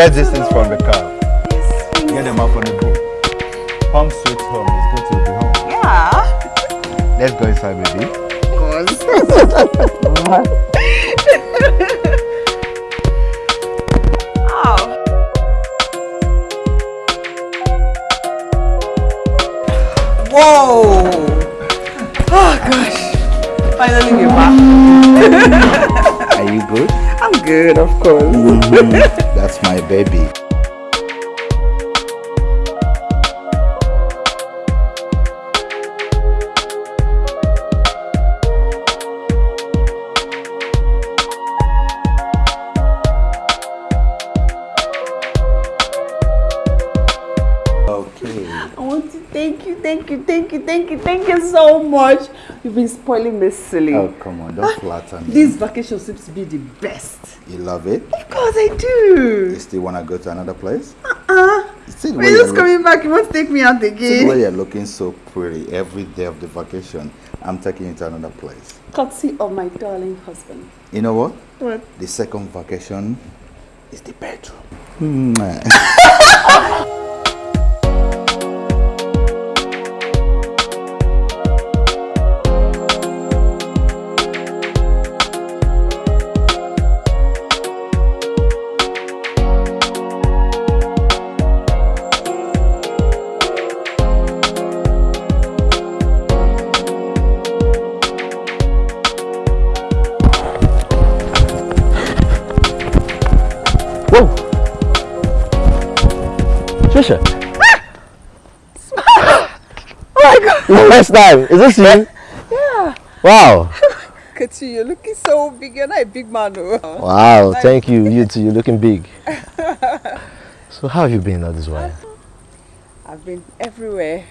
Get things from the car. Spoiling me silly. Oh, come on. Don't ah, flatter me. This vacation seems to be the best. You love it? Of course I do. You still want to go to another place? Uh-uh. See We're you're just coming back. You want to take me out see again? way you're looking so pretty every day of the vacation. I'm taking you to another place. Courtesy of my darling husband. You know what? What? The second vacation is the bedroom. First time! Is this you? Yeah. Wow! Look at you. You're looking so big. You're not a big man, though. Wow, thank you. You too, you're looking big. So how have you been all this while? I've been everywhere.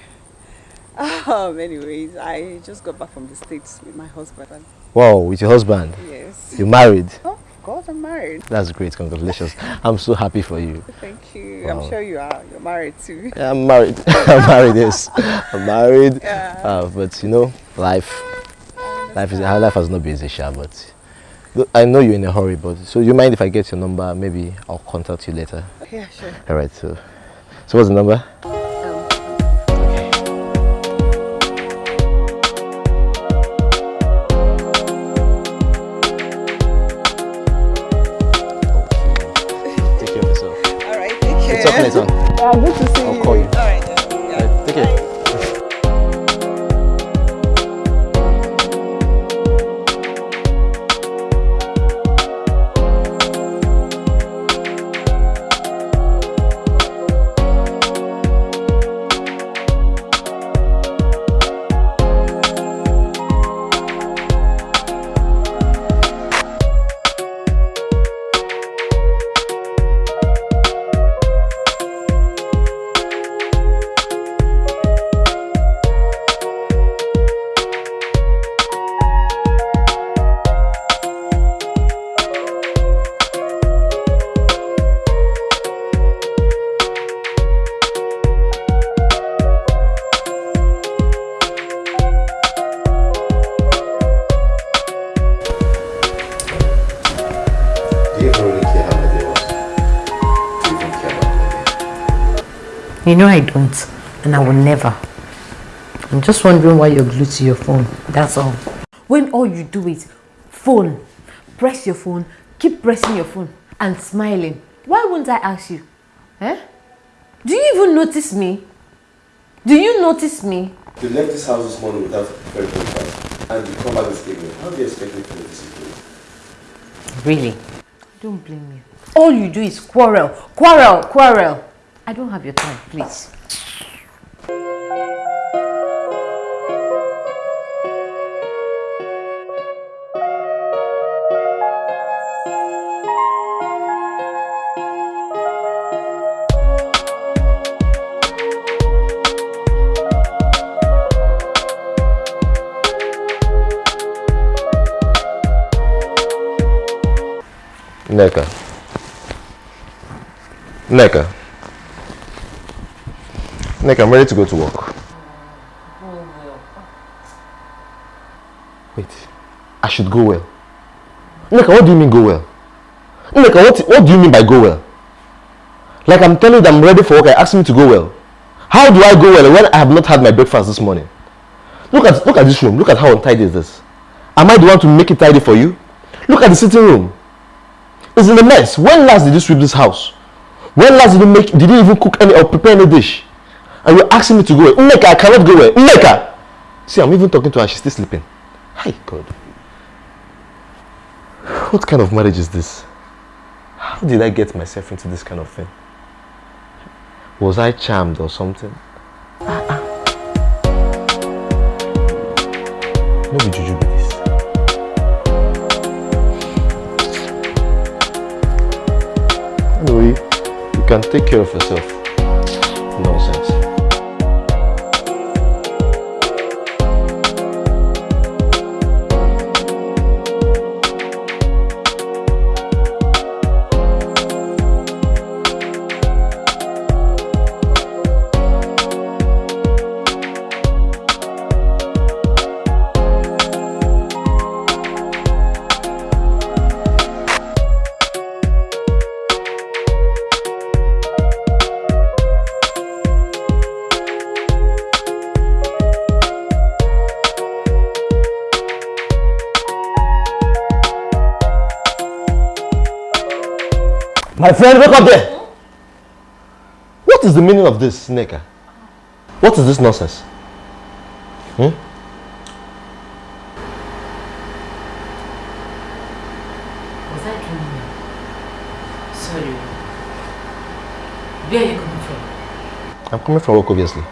Um, anyways, I just got back from the States with my husband. Wow, with your husband. Yes. You're married. Oh, of course, I'm married. That's great, congratulations. I'm so happy for you. Thank you. Wow. I'm sure you are. You're married too. Yeah, I'm married. I'm married, yes. I'm married. Yeah. Uh, but you know, life life is life has not been easy, but I know you're in a hurry, but so you mind if I get your number? Maybe I'll contact you later. Yeah, sure. Alright, so so what's the number? Take care. It's up later. Yeah, good to see I'll you. call you. All right. Yeah. Take care. Bye. You know I don't, and I will never. I'm just wondering why you're glued to your phone. That's all. When all you do is phone, press your phone, keep pressing your phone, and smiling. Why wouldn't I ask you? Eh? Do you even notice me? Do you notice me? You left this house this morning without very breakfast, and you come back this evening. How do you expect me to notice you? Really? Don't blame me. All you do is quarrel, quarrel, quarrel. I don't have your time, please. Nneka. Neka. Neka, I'm ready to go to work. Go well. Wait. I should go well. Neka, what do you mean go well? Neka, what, what do you mean by go well? Like I'm telling you that I'm ready for work, I asked me to go well. How do I go well when I have not had my breakfast this morning? Look at look at this room. Look at how untidy is this. Am I the one to make it tidy for you? Look at the sitting room. It's in a mess. When last did you sweep this house? When last did you make did you even cook any or prepare any dish? And you're asking me to go away. Nneka, I cannot go away. Nneka! See, I'm even talking to her, she's still sleeping. Hi God. What kind of marriage is this? How did I get myself into this kind of thing? Was I charmed or something? Ah. No be juju be this. Anyway, you can take care of yourself. Nonsense. Friend, wake up there! What is the meaning of this, Neka? What is this nonsense? Hmm? Was I dreaming? Sorry. Where are you coming from? I'm coming from work, obviously.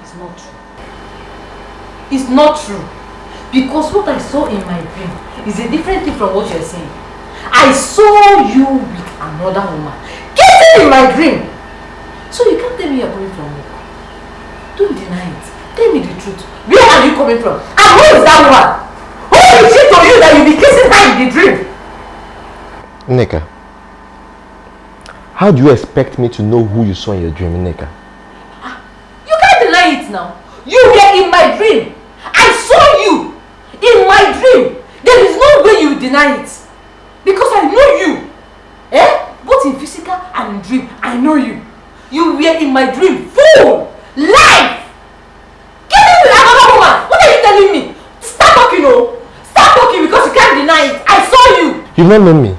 It's not true. It's not true. Because what I saw in my dream is a different thing from what you're saying. I saw you another woman. Kissing in my dream. So you can't tell me you're coming from work. Don't deny it. Tell me the truth. Where are you coming from? And who is that woman? Who is she to you that you be kissing her in the dream? Neka, how do you expect me to know who you saw in your dream, Neka? You can't deny it now. You were in my dream. I saw you in my dream. There is no way you deny it. Because I know you. Eh? Both in physical and in dream, I know you. You were in my dream. Fool! Life! Get me with another woman! What are you telling me? Stop talking, oh! Stop talking because you can't deny it. I saw you! You've not known me.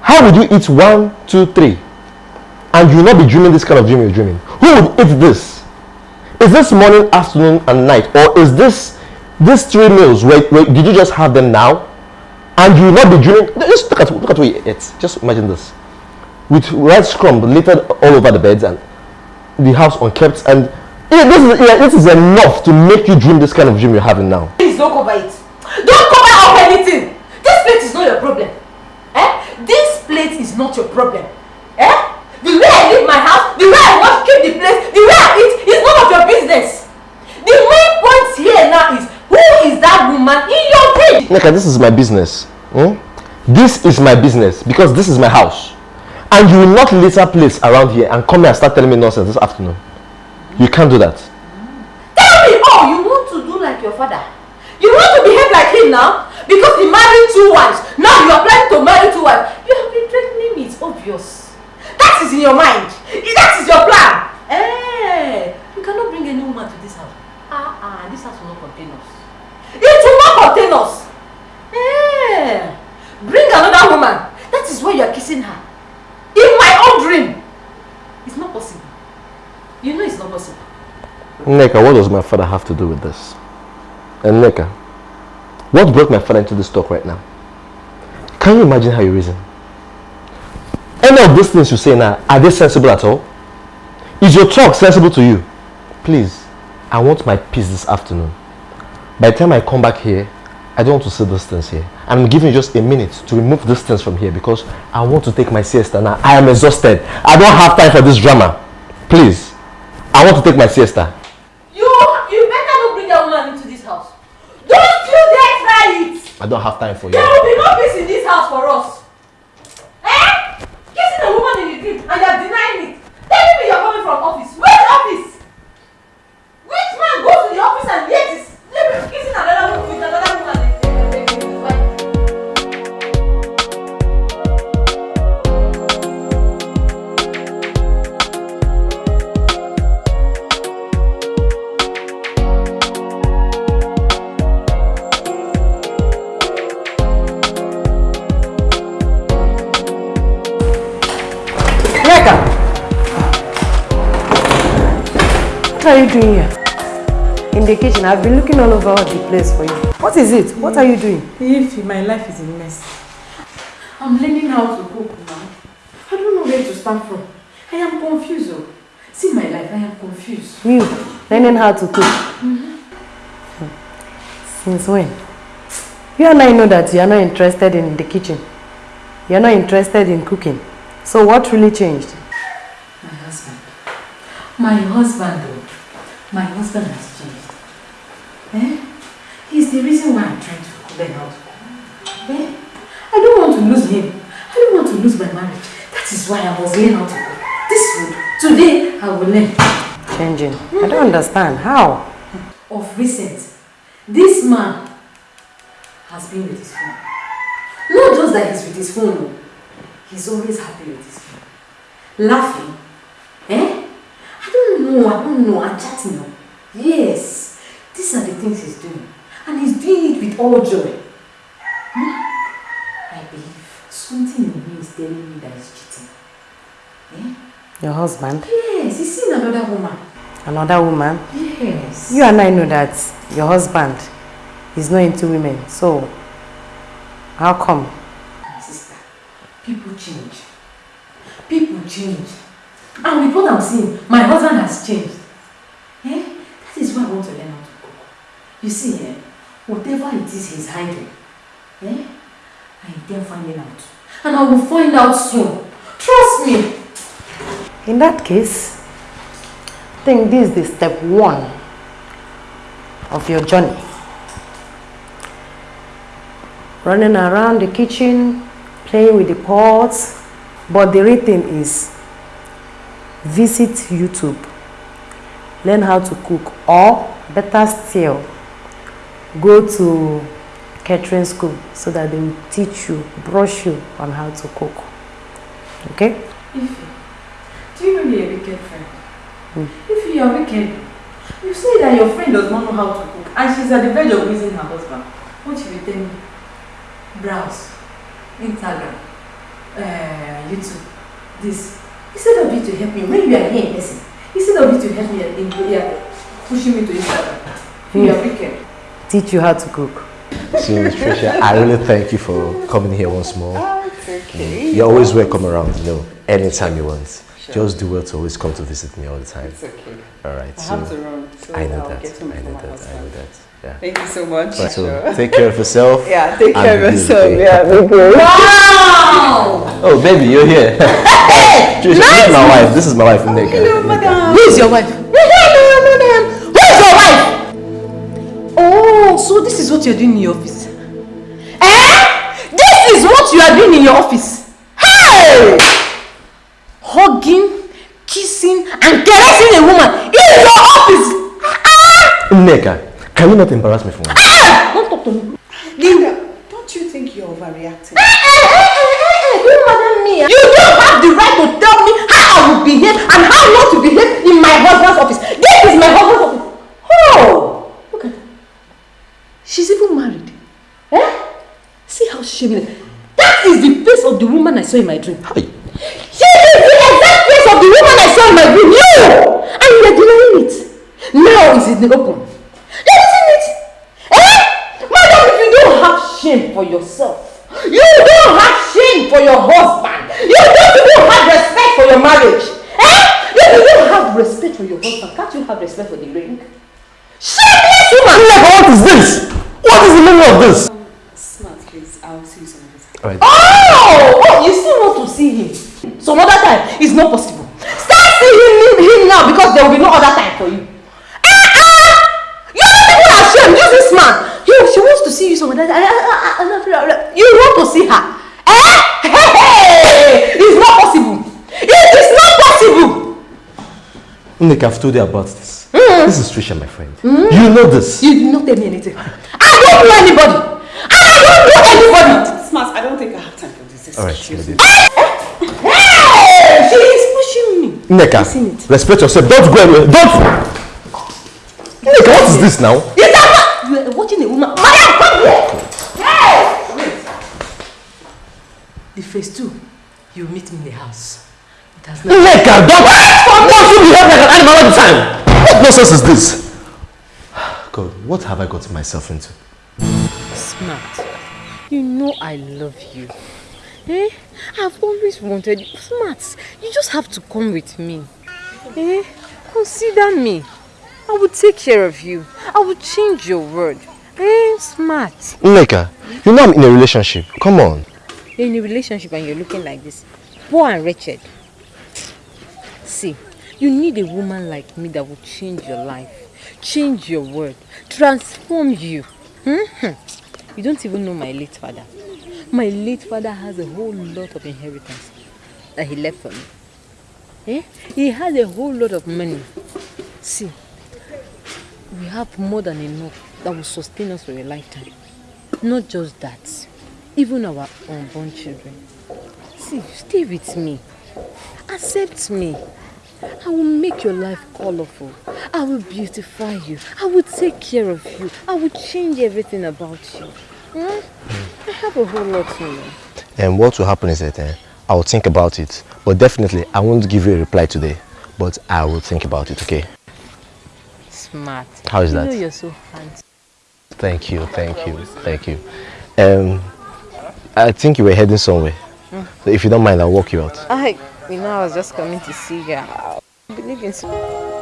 How would you eat one, two, three, and you will not be dreaming this kind of dream you're dreaming? Who would eat this? Is this morning, afternoon, and night, or is this these three meals? Where, where did you just have them now, and you will not be dreaming? Just look at look at what you. Just imagine this, with rice crumb littered all over the beds and the house unkept, and yeah, this is yeah, this is enough to make you dream this kind of dream you're having now. Please don't cover it. Don't cover up anything. This plate is not your problem. Eh? This plate is not your problem. Eh? The way I leave my house, the way I wash, keep the place, the way I eat is none of your business. The main point here now is is that woman in your dream? Neka, this is my business. hmm? This is my business because this is my house. And you will not litter place around here and come here and start telling me nonsense this afternoon. You can't do that. Tell me, oh, you want to do like your father. You want to behave like him now because he married two wives. Now you are planning to marry two wives. You have been threatening me. It's obvious. That is in your mind. That is your plan. Eh, you cannot bring any woman to this house. Ah, ah, this house will not. It will not contain us. Eh, bring another woman. That is why you are kissing her. In my own dream. It's not possible. You know it's not possible. Neka, what does my father have to do with this? And Neka, what brought my father into this talk right now? Can you imagine how you reason? Any of these things you say now, are they sensible at all? Is your talk sensible to you? Please, I want my peace this afternoon. By the time I come back here, I don't want to see things here. I'm giving you just a minute to remove things from here because I want to take my siesta now. I am exhausted. I don't have time for this drama. Please, I want to take my siesta. You, you better not bring that woman into this house. Don't you dare try it. I don't have time for you. There will be no peace in this house for us. Are you doing here? In the kitchen. I've been looking all over the place for you. What is it? What are you doing? If my life is a mess. I'm learning how to cook now. I don't know where to start from. I am confused. Oh. See my life, I am confused. You learning how to cook. Mm-hmm. Since when? You and I know that you are not interested in the kitchen. You are not interested in cooking. So what really changed? My husband. My husband, though. My husband has changed. Eh? He's the reason why I'm trying to learn how to cook. Eh? I don't want to lose him. I don't want to lose my marriage. That is why I was learn how to cook. This food, today I will learn. Changing. I don't understand. How? Of recent, this man has been with his phone. Not just that he's with his phone, he's always happy with his phone. Laughing. Eh? I don't know, I don't know, I'm chatting now. Yes, these are the things he's doing. And he's doing it with all joy. Hmm? I believe something in me is telling me that he's cheating. Eh? Your husband? Yes, he's seen another woman. Another woman? Yes. You and I know that your husband is not into women. So, how come? Sister, people change. People change. And with what I'm seeing, my husband has changed. Eh? That is why I want to learn how to cook. You see, eh? whatever it is he's hiding, eh? I intend finding out. And I will find out soon. Trust me. In that case, I think this is the step one of your journey. Running around the kitchen, playing with the pots, but the real thing is visit YouTube, learn how to cook, or better still, go to catering school so that they will teach you, brush you on how to cook. Okay? Ify, do you really a wicked friend? If you are wicked, you say that your friend does not know how to cook and she's at the verge of losing her husband. What should you tell me? Browse, Instagram, uh, YouTube, this. Instead of you to help me, when you are here in person, instead of you to help me in yeah, pushing me to Instagram, you hmm. are wicked. Teach you how to cook. So, Trisha, I really thank you for coming here once more. Ah, it's okay. Hmm. You're always welcome around, you know, anytime you want. Just do well to always come to visit me all the time. It's okay. All right. I So have to run. So I know I'll that. Get I know before my that. I know that. Yeah. Thank you so much. Right, so Sure. take care of yourself. Yeah, take care of yourself. okay. Yeah, be good. Wow! Oh, baby, you're here. Trisha, this is my wife. This is my wife, Nneka. Who is your wife? Hello, madam. Who is your wife? Oh, so this is what you're doing in your office. Eh? This is what you are doing in your office. Hey! Hugging, kissing, and caressing a woman in your office. Nneka, can you not embarrass me for once? Don't talk to me. Linda, don't you think you're overreacting? You madam me. You don't have the right to tell me how I will behave and how not to behave in my husband's office. This is my husband's office. Oh, look at her. She's even married. Eh? See how it. That is the face of the woman I saw in my dream. Hi. She is the exact face of the woman I saw in my dream. You! And you are denying it. Now it's in the open. You're seeing it. Eh? Madam, if you don't have shame for yourself, you don't have shame for your husband, you don't even have respect for your marriage. Eh? You don't have respect for your husband, can't you have respect for the ring? Shameless woman! Nneka, what is this? What is the meaning of this? Smart, please. I'll see you some other time. Right. Oh! Oh, you still want to see him? Some other time is not possible. Start seeing him, him now because there will be no other time for you. Eh, ah! You're not even ashamed. Use this man. You, she wants to see you somewhere. other time. You want to see her? Eh? Hey, hey! It's not possible. It is not possible. Nneka, I've told you about this. Hmm. This is Trisha, my friend. Hmm. You know this. You did not tell me anything. I don't know anybody. I don't know anybody. Smart, I don't think I have time for this. All right, Excuse maybe. me. Hey! She is pushing me. Nneka, respect yourself. Don't go anywhere. Don't. Nneka, what is this now? Is that what? You are watching a woman. Madam, come here. Hey! Wait. The phase two, you meet me in the house. It has not. Nneka, don't. Don't you behave like an animal all the time. What nonsense is this? God, what have I gotten myself into? Smart. You know I love you. Eh? I've always wanted you. Smart. You just have to come with me. Eh? Consider me. I will take care of you. I will change your word. Eh? Smart. Nneka, you know I'm in a relationship. Come on. You're in a relationship and you're looking like this. Poor and wretched. See, you need a woman like me that will change your life, change your world, transform you. Hmm? You don't even know my late father. My late father has a whole lot of inheritance that he left for me. Eh? He has a whole lot of money. See, we have more than enough that will sustain us for a lifetime. Not just that, even our unborn children. See, stay with me. Accept me. I will make your life colorful. I will beautify you. I will take care of you. I will change everything about you. Hmm? I have a whole lot to know. And what will happen is that eh, I will think about it. But definitely, I won't give you a reply today. But I will think about it, okay? Smart. How is you that? know you're so handsome. Thank you, thank you, thank you. Um, I think you were heading somewhere. So if you don't mind, I'll walk you out. I, you know, I was just coming to see you. I believe in so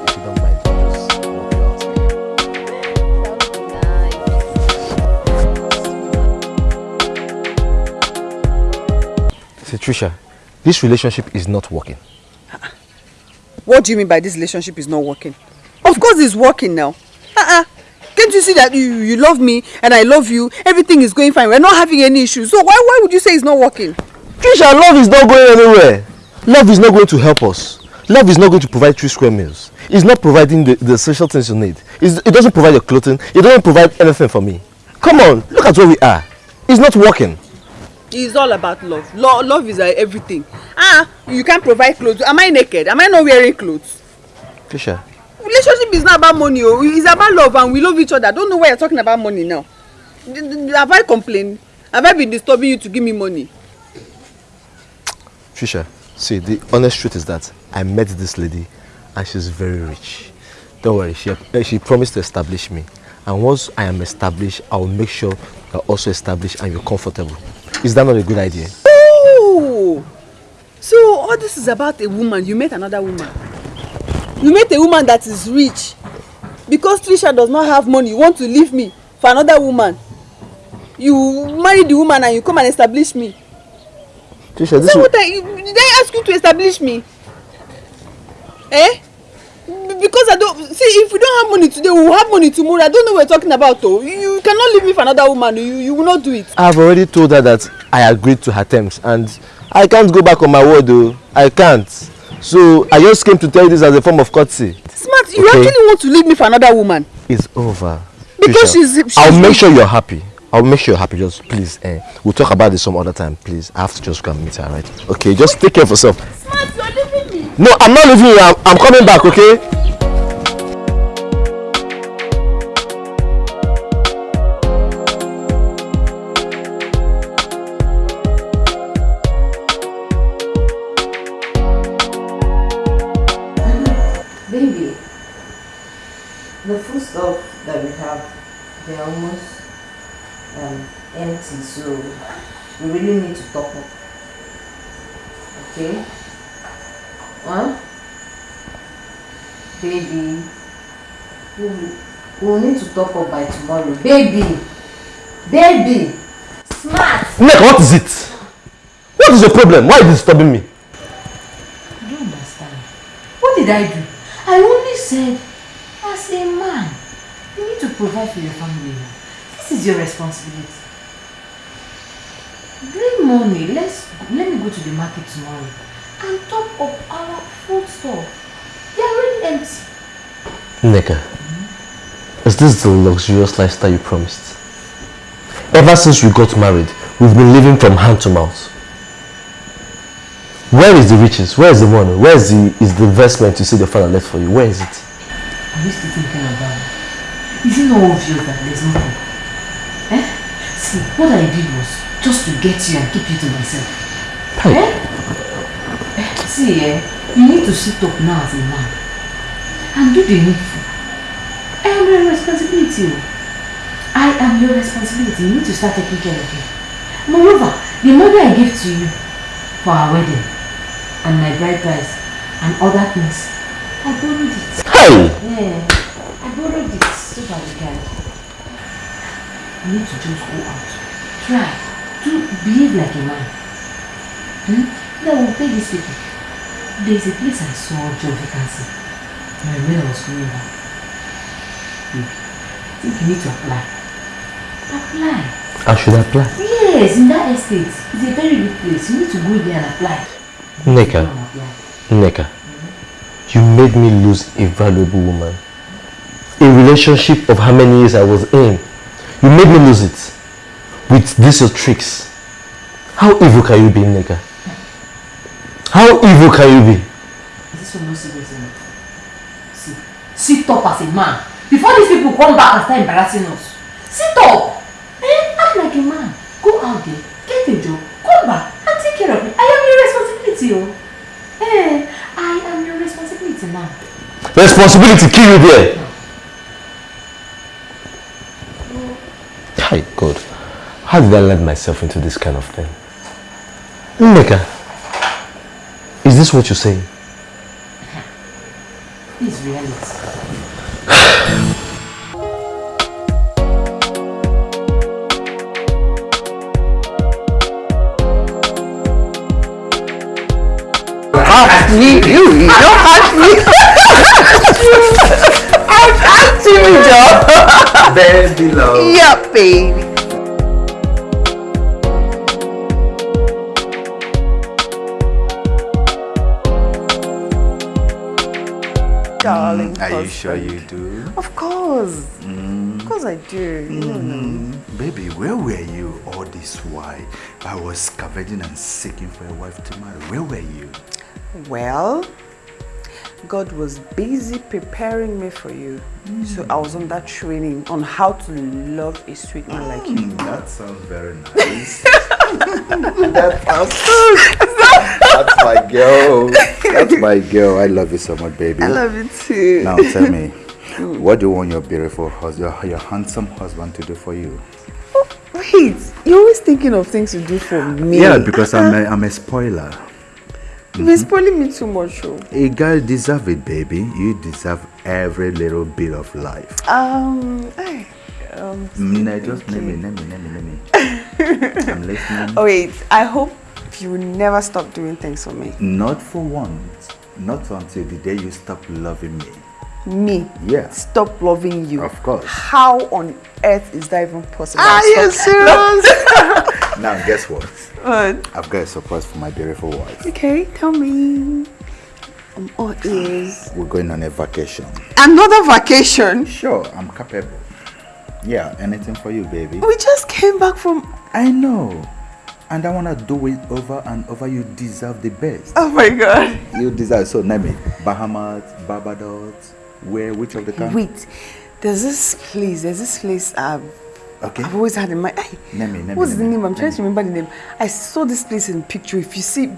If you don't mind, I'll just walk you out. See, Trisha, this relationship is not working. What do you mean by this relationship is not working? Of course it's working now. Uh-uh. Can't you see that you, you love me and I love you? Everything is going fine. We're not having any issues. So why, why would you say it's not working? Trisha, love is not going anywhere. Love is not going to help us. Love is not going to provide three square meals. It's not providing the, the essential things you need. It's, it doesn't provide your clothing. It doesn't provide anything for me. Come on, look at where we are. It's not working. It's all about love. Lo love is uh, everything. Ah, you can't provide clothes. Am I naked? Am I not wearing clothes? Trisha, Relationship is not about money. Oh. It's about love and we love each other. I don't know why you're talking about money now. Have I complained? Have I been disturbing you to give me money? Trisha, see, the honest truth is that I met this lady and she's very rich. Don't worry, she, eh, she promised to establish me. And once I am established, I will make sure you're also established and you're comfortable. Is that not a good idea? Oh! So all this is about a woman. You met another woman. You met a woman that is rich. Because Trisha does not have money, you want to leave me for another woman. You marry the woman and you come and establish me. Trisha, this what I, did I ask you to establish me? Eh? Because I don't see if we don't have money today, we will have money tomorrow. I don't know what you're talking about though. You, you cannot leave me for another woman. You, you will not do it. I've already told her that I agreed to her terms and I can't go back on my word though. I can't. So I just came to tell you this as a form of courtesy. Smart, you Okay. actually want to leave me for another woman. It's over. Because she's- she's I'll make sure you're happy. I'll make sure you're happy. Just please, eh, we'll talk about this some other time. Please, I have to just go and meet her, right? Okay, just take care of yourself. Smart, you're leaving me. No, I'm not leaving you. I'm, I'm coming back. Okay. The food stuff that we have, they're almost um, empty, so we really need to top up. Okay? Huh? Baby, we will we will need to top up by tomorrow. Baby! Baby! Smart! Nick, what is it? What is your problem? Why are you disturbing me? I don't understand. What did I do? I only said, provide for your family. now. This is your responsibility. Bring money. Let's let me go to the market tomorrow and top up our food store. They are already empty. Neka, is this the luxurious lifestyle you promised? Ever since we got married, we've been living from hand to mouth. Where is the riches? Where is the money? Where is the is the investment you said the father left for you? Where is it? Are you still thinking about it? Is it not obvious that there's nothing? Eh? See, what I did was just to get you and keep you to myself. Hey. Eh? Eh, See, eh, you need to sit up now as a man and do the needful. I am your responsibility. I am your responsibility. You need to start taking care of me. Moreover, the money I give to you for our wedding and my bride price and other things, I borrowed it. Hey! Yeah, I borrowed it that we can. You need to just go out. Try to behave like a man. Hmm? Then we'll pay these people. There's a place I saw job vacancy. My mail was going on. Baby, I think you need to apply. Apply. I should apply. Yes, in that estate. It's a very good place. You need to go there and apply. Go and apply. Nika, you made me lose a valuable woman. A relationship of how many years I was in. You made me lose it. With these your tricks. How evil can you be, Nika? How evil can you be? This one not serious enough. See, sit up as a man. Before these people come back and start embarrassing us. Sit up. Eh? Act like a man. Go out there, get a job, come back and take care of me. I am your responsibility, oh. Eh, I am your responsibility now. Responsibility kill you there. Hi, God. How did I let myself into this kind of thing? Nika, is this what you're saying? This is reality. Me, you, you don't ask me. Ask me, Joe. Baby love. Yeah, baby. Are you sure you do? Of course. Of course I do. You know. Mm, baby, where were you all this while? I was scavenging and seeking for a wife to marry. Where were you? Well, God was busy preparing me for you. So I was on that training on how to love a sweet man like you. Mm, that sounds very nice. that sounds That's my girl. That's my girl. I love you so much, baby. I love you too. Now tell me, what do you want your beautiful husband, your handsome husband to do for you? Wait, you're always thinking of things to do for me. Yeah, because I'm a, I'm a spoiler. You've been spoiling me too much, oh. A girl deserve it, baby. You deserve every little bit of life. Um, hey, um, Mm, no, just name me, name me, name me, name me. I'm listening. oh wait, I hope you will never stop doing things for me. Not for once. Not until the day you stop loving me. Me? Yeah. Stop loving you. Of course. How on earth is that even possible? Are you Stop- serious? now guess what? What? I've got a surprise for my beautiful wife. Okay, tell me. I'm all ears. We're going on a vacation. Another vacation? Sure, I'm capable. Yeah, anything for you, baby. We just came back from. I know. And I want to do it over and over. You deserve the best. Oh my god. You deserve. So, name it. Bahamas, Barbados, where, which of the countries? Wait, there's this place, there's this place I've, Okay. I've always had in mind. Name it, name What's it, the name name? I'm trying name to remember the name. I saw this place in picture. If you see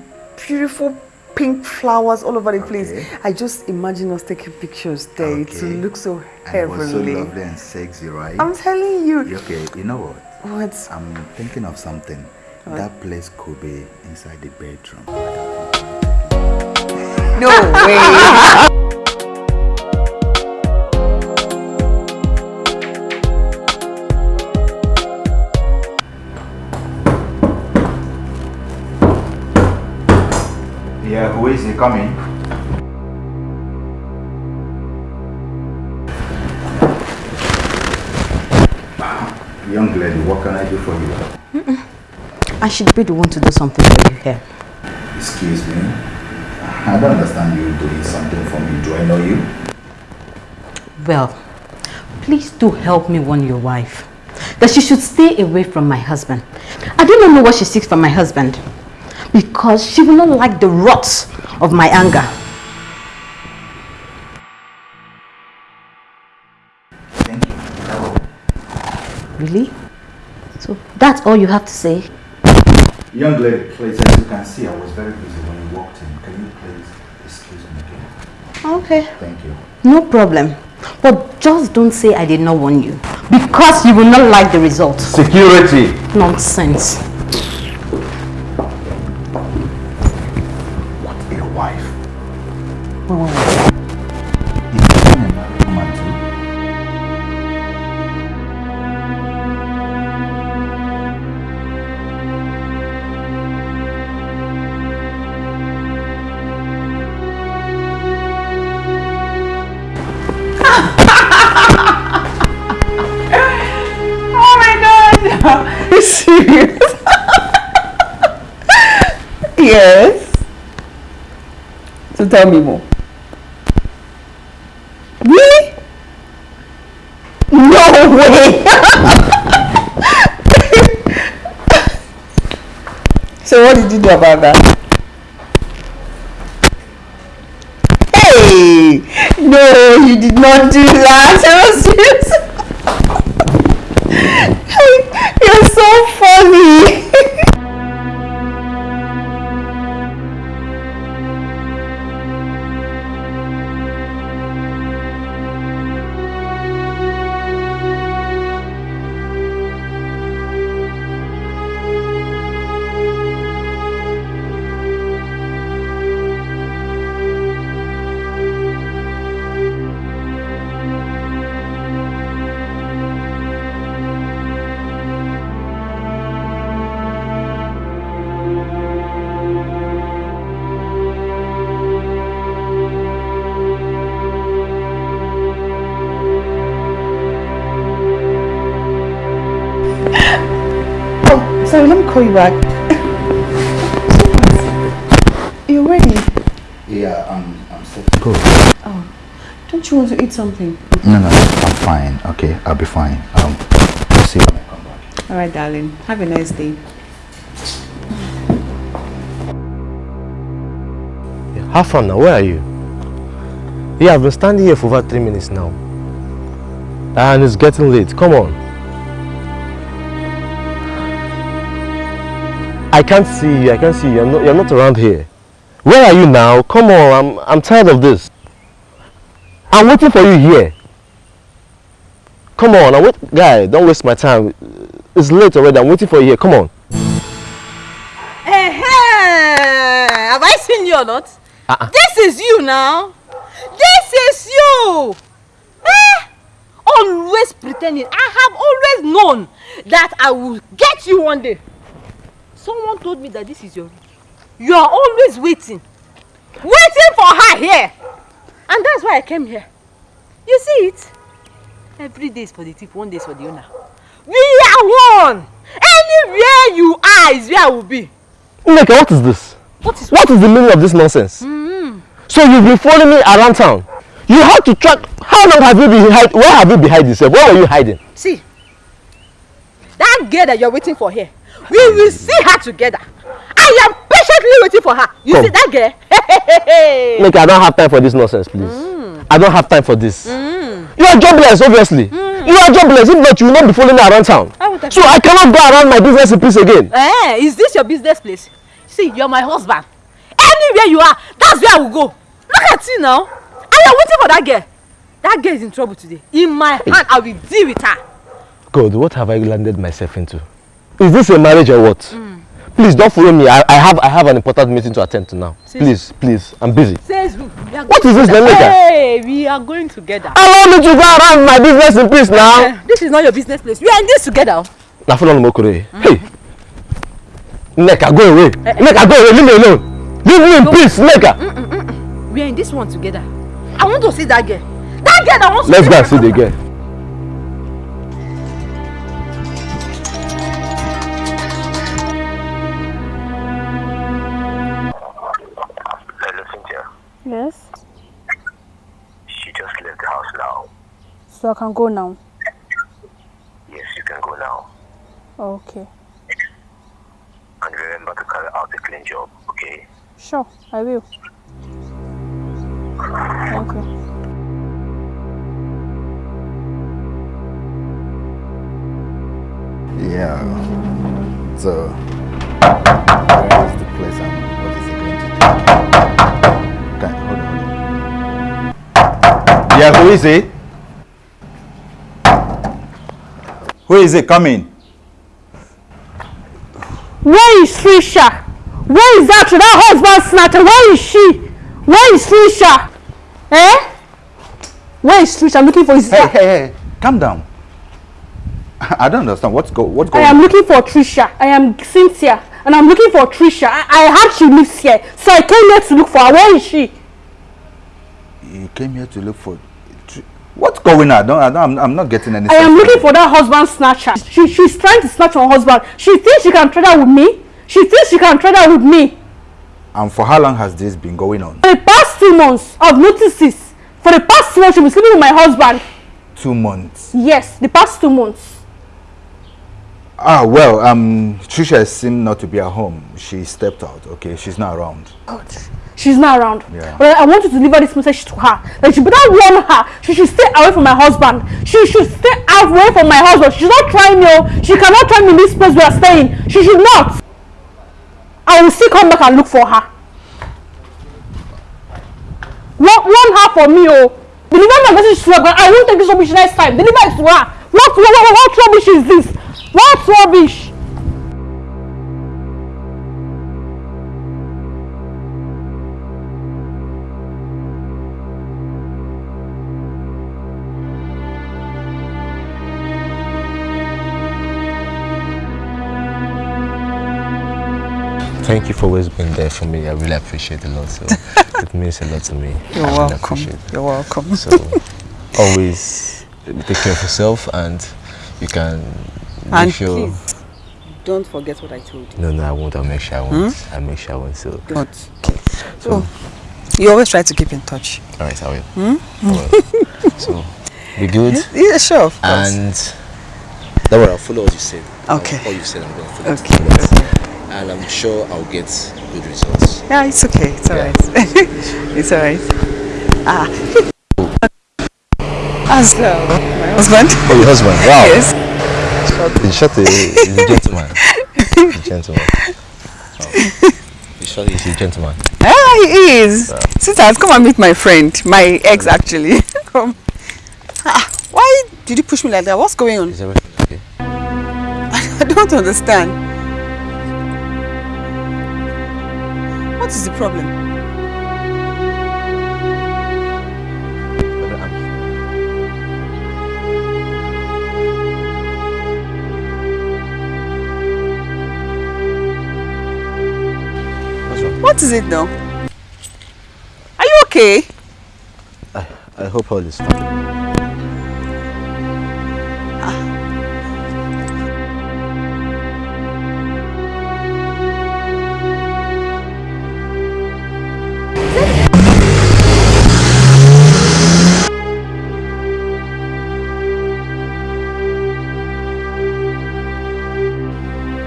beautiful pink flowers all over the place, I just imagine us taking pictures there. It Okay. will look so And it was so lovely and sexy, right? I'm telling you. Okay, you know what? What? I'm thinking of something. That place could be inside the bedroom. No way. Yeah, who is he coming? Young lady, what can I do for you? I should be the one to do something for you here. Excuse me. I don't understand you doing something for me. Do I know you? Well, please do help me warn your wife that she should stay away from my husband. I do not know what she seeks from my husband because she will not like the rot of my anger. Thank you. Really? So that's all you have to say? Young lady, please, as you can see, I was very busy when you walked in. Can you please excuse me again? Okay. Thank you. No problem. But just don't say I did not warn you. Because you will not like the result. Security. Nonsense. What a wife. Wait, tell me more. Really? No way! so what did you do about that? Hey! No, you did not do that. I call you back. You're ready. Yeah, I'm, I'm set to go. Don't you want to eat something? No, no, I'm fine. Okay, I'll be fine. Um, I'll see you when I come back. All right, darling. Have a nice day. How far now? Where are you? Yeah, I've been standing here for over three minutes now. And it's getting late. Come on. I can't see you. I can't see you. You're not, you're not around here. Where are you now? Come on. I'm, I'm tired of this. I'm waiting for you here. Come on. I'm wait Guy, don't waste my time. It's late already. I'm waiting for you here. Come on. Hey, have I seen you or not? Uh-uh. This is you now. This is you. Eh? Always pretending. I have always known that I will get you one day. Someone told me that this is your room. You are always waiting. Waiting for her here. And that's why I came here. You see it? Every day is for the thief, one day is for the owner. We are one. Anywhere you are is where I will be. Nneka, what is this? What is What is the meaning of this nonsense? So you've been following me around town. You had to track. How long have you been hiding? Where have you been hiding? Sir? Where were you hiding? See, that girl that you're waiting for here, we will see her together. I am patiently waiting for her. You Come. see that girl? Nneka, I don't have time for this nonsense, please. I don't have time for this. You are jobless, obviously. You are jobless. If not, you will not be following me around town. I So I cannot go around my business in peace again. Eh, is this your business place? See, you're my husband. Anywhere you are, that's where I will go. Look at you now. I am waiting for that girl. That girl is in trouble today. In my hand, I will deal with her. God, what have I landed myself into? Is this a marriage or what? Please don't follow me. I, I have I have an important meeting to attend to now. See- Please, please, I'm busy. Are What is this. Nneka? Hey, we are going together. Allow me to go around my business in peace now. Eh, this is not your business place. We are in this together. na follow me okore hey nneka go away nneka go away leave me alone leave me in peace nneka We are in this one together. I want to see that girl. That girl that wants let's to go and see the girl Yes, She just left the house now. so I can go now. Yes, you can go now. Okay, And remember to carry out a clean job, okay? sure, I will. Thank you. Yeah. So, where is the place and Who is it? Who is it coming? Where is Trisha? Where is that? That husband snatcher. Where is she? Where is Trisha? Eh? Where is Trisha? I'm looking for his. Hey, hey, hey! Calm down. I don't understand what's go what's going. I am on? looking for Trisha. I am Cynthia, and I'm looking for Trisha. I, I heard she lives here, so I came here to look for her. Where is she? You came here to look for What's going on? I don't, I don't, I'm, not getting any. I am looking for that husband snatcher. She, she's trying to snatch her husband. She thinks she can trade her with me. She thinks she can trade her with me. And for how long has this been going on? For the past two months, I've noticed this. For the past two months, she was sleeping with my husband. Two months. Yes, the past two months. Ah, well, um, Trisha seemed not to be at home. She stepped out. Okay, she's not around. God, she's not around. Yeah. But I want you to deliver this message to her. That she better warn her. She should stay away from my husband. She should stay away from my husband. She's not trying me. She cannot try me in this place we are staying. She should not. I will still come back and look for her. Warn, warn her for me, oh. Deliver my message to her. I won't take this rubbish next time. Deliver it to her. What, what, what, what rubbish is this? What rubbish? Thank you for always being there for me. I really appreciate it a lot. So it means a lot to me. You're I welcome. You're welcome. So always take care of yourself and you can And sure. please, don't forget what I told you. No, no, I won't. I'll make sure I won't. I'll make sure I won't. So, Good. so You always try to keep in touch. all right, I will. Hmm? I will. so be good. Yeah, sure, of course. And don't worry, I'll follow what you said. Okay. All you said, I'm going to follow. Okay, it. And I'm sure I'll get good results. Yeah, it's okay. It's alright. it's alright. Ah. As uh, my husband. Oh, your husband. Wow. Yes. He's shut a, a gentleman. He's a gentleman. Oh. He's he's a gentleman. Ah, he is. Sweetheart, come and meet my friend. My ex, actually. come. Ah, why did you push me like that? What's going on? Is everything okay? I don't understand. What is the problem? What is it though? Are you okay? I, I hope all is fine.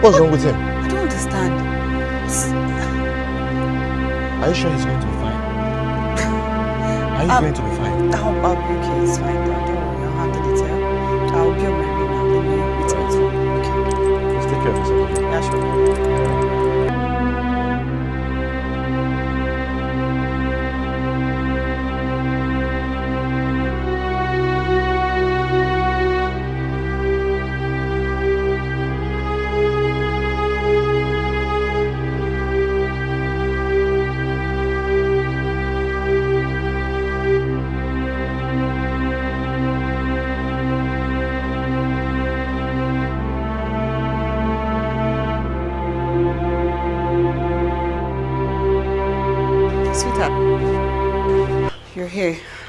What's wrong with him? Are you sure he's going to be fine? Are you Um, going to be fine? I'll, I'll be okay. It's fine. Don't worry. I'll handle it. Yeah? I'll be on my way now. Let me meet with. Okay. Just take care of yourself. Yeah, sure.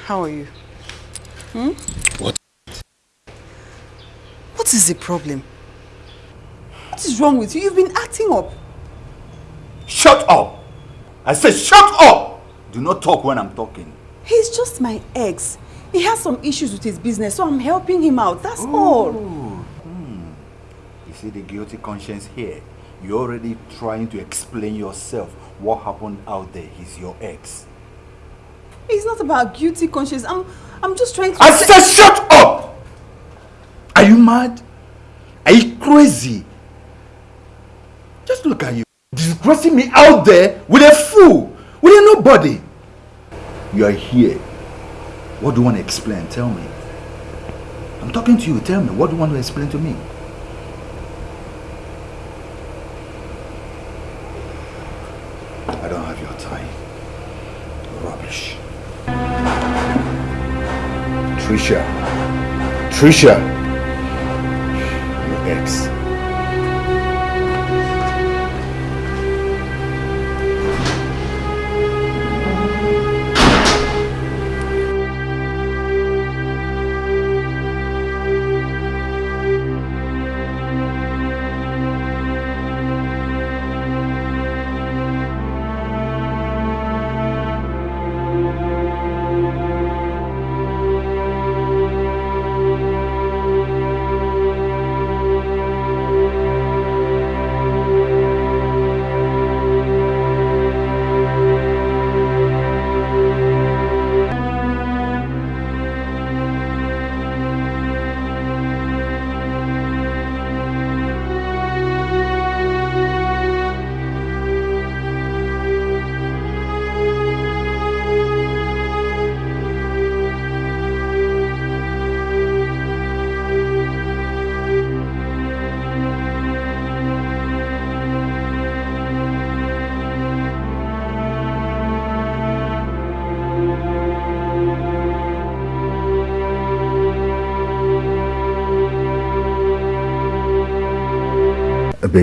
How are you? Hmm? What? What is the problem? What is wrong with you? You've been acting up. Shut up! I said shut up! Do not talk when I'm talking. He's just my ex. He has some issues with his business, so I'm helping him out. That's all. You see the guilty conscience here. You're already trying to explain yourself what happened out there. He's your ex. It's not about guilty conscience. I'm I'm just trying to I said shut up! Are you mad? Are you crazy? Just look at you. Disgracing me out there with a fool, with a nobody. You are here. What do you want to explain? Tell me. I'm talking to you. Tell me. What do you want to explain to me? Trisha. Trisha. Your ex.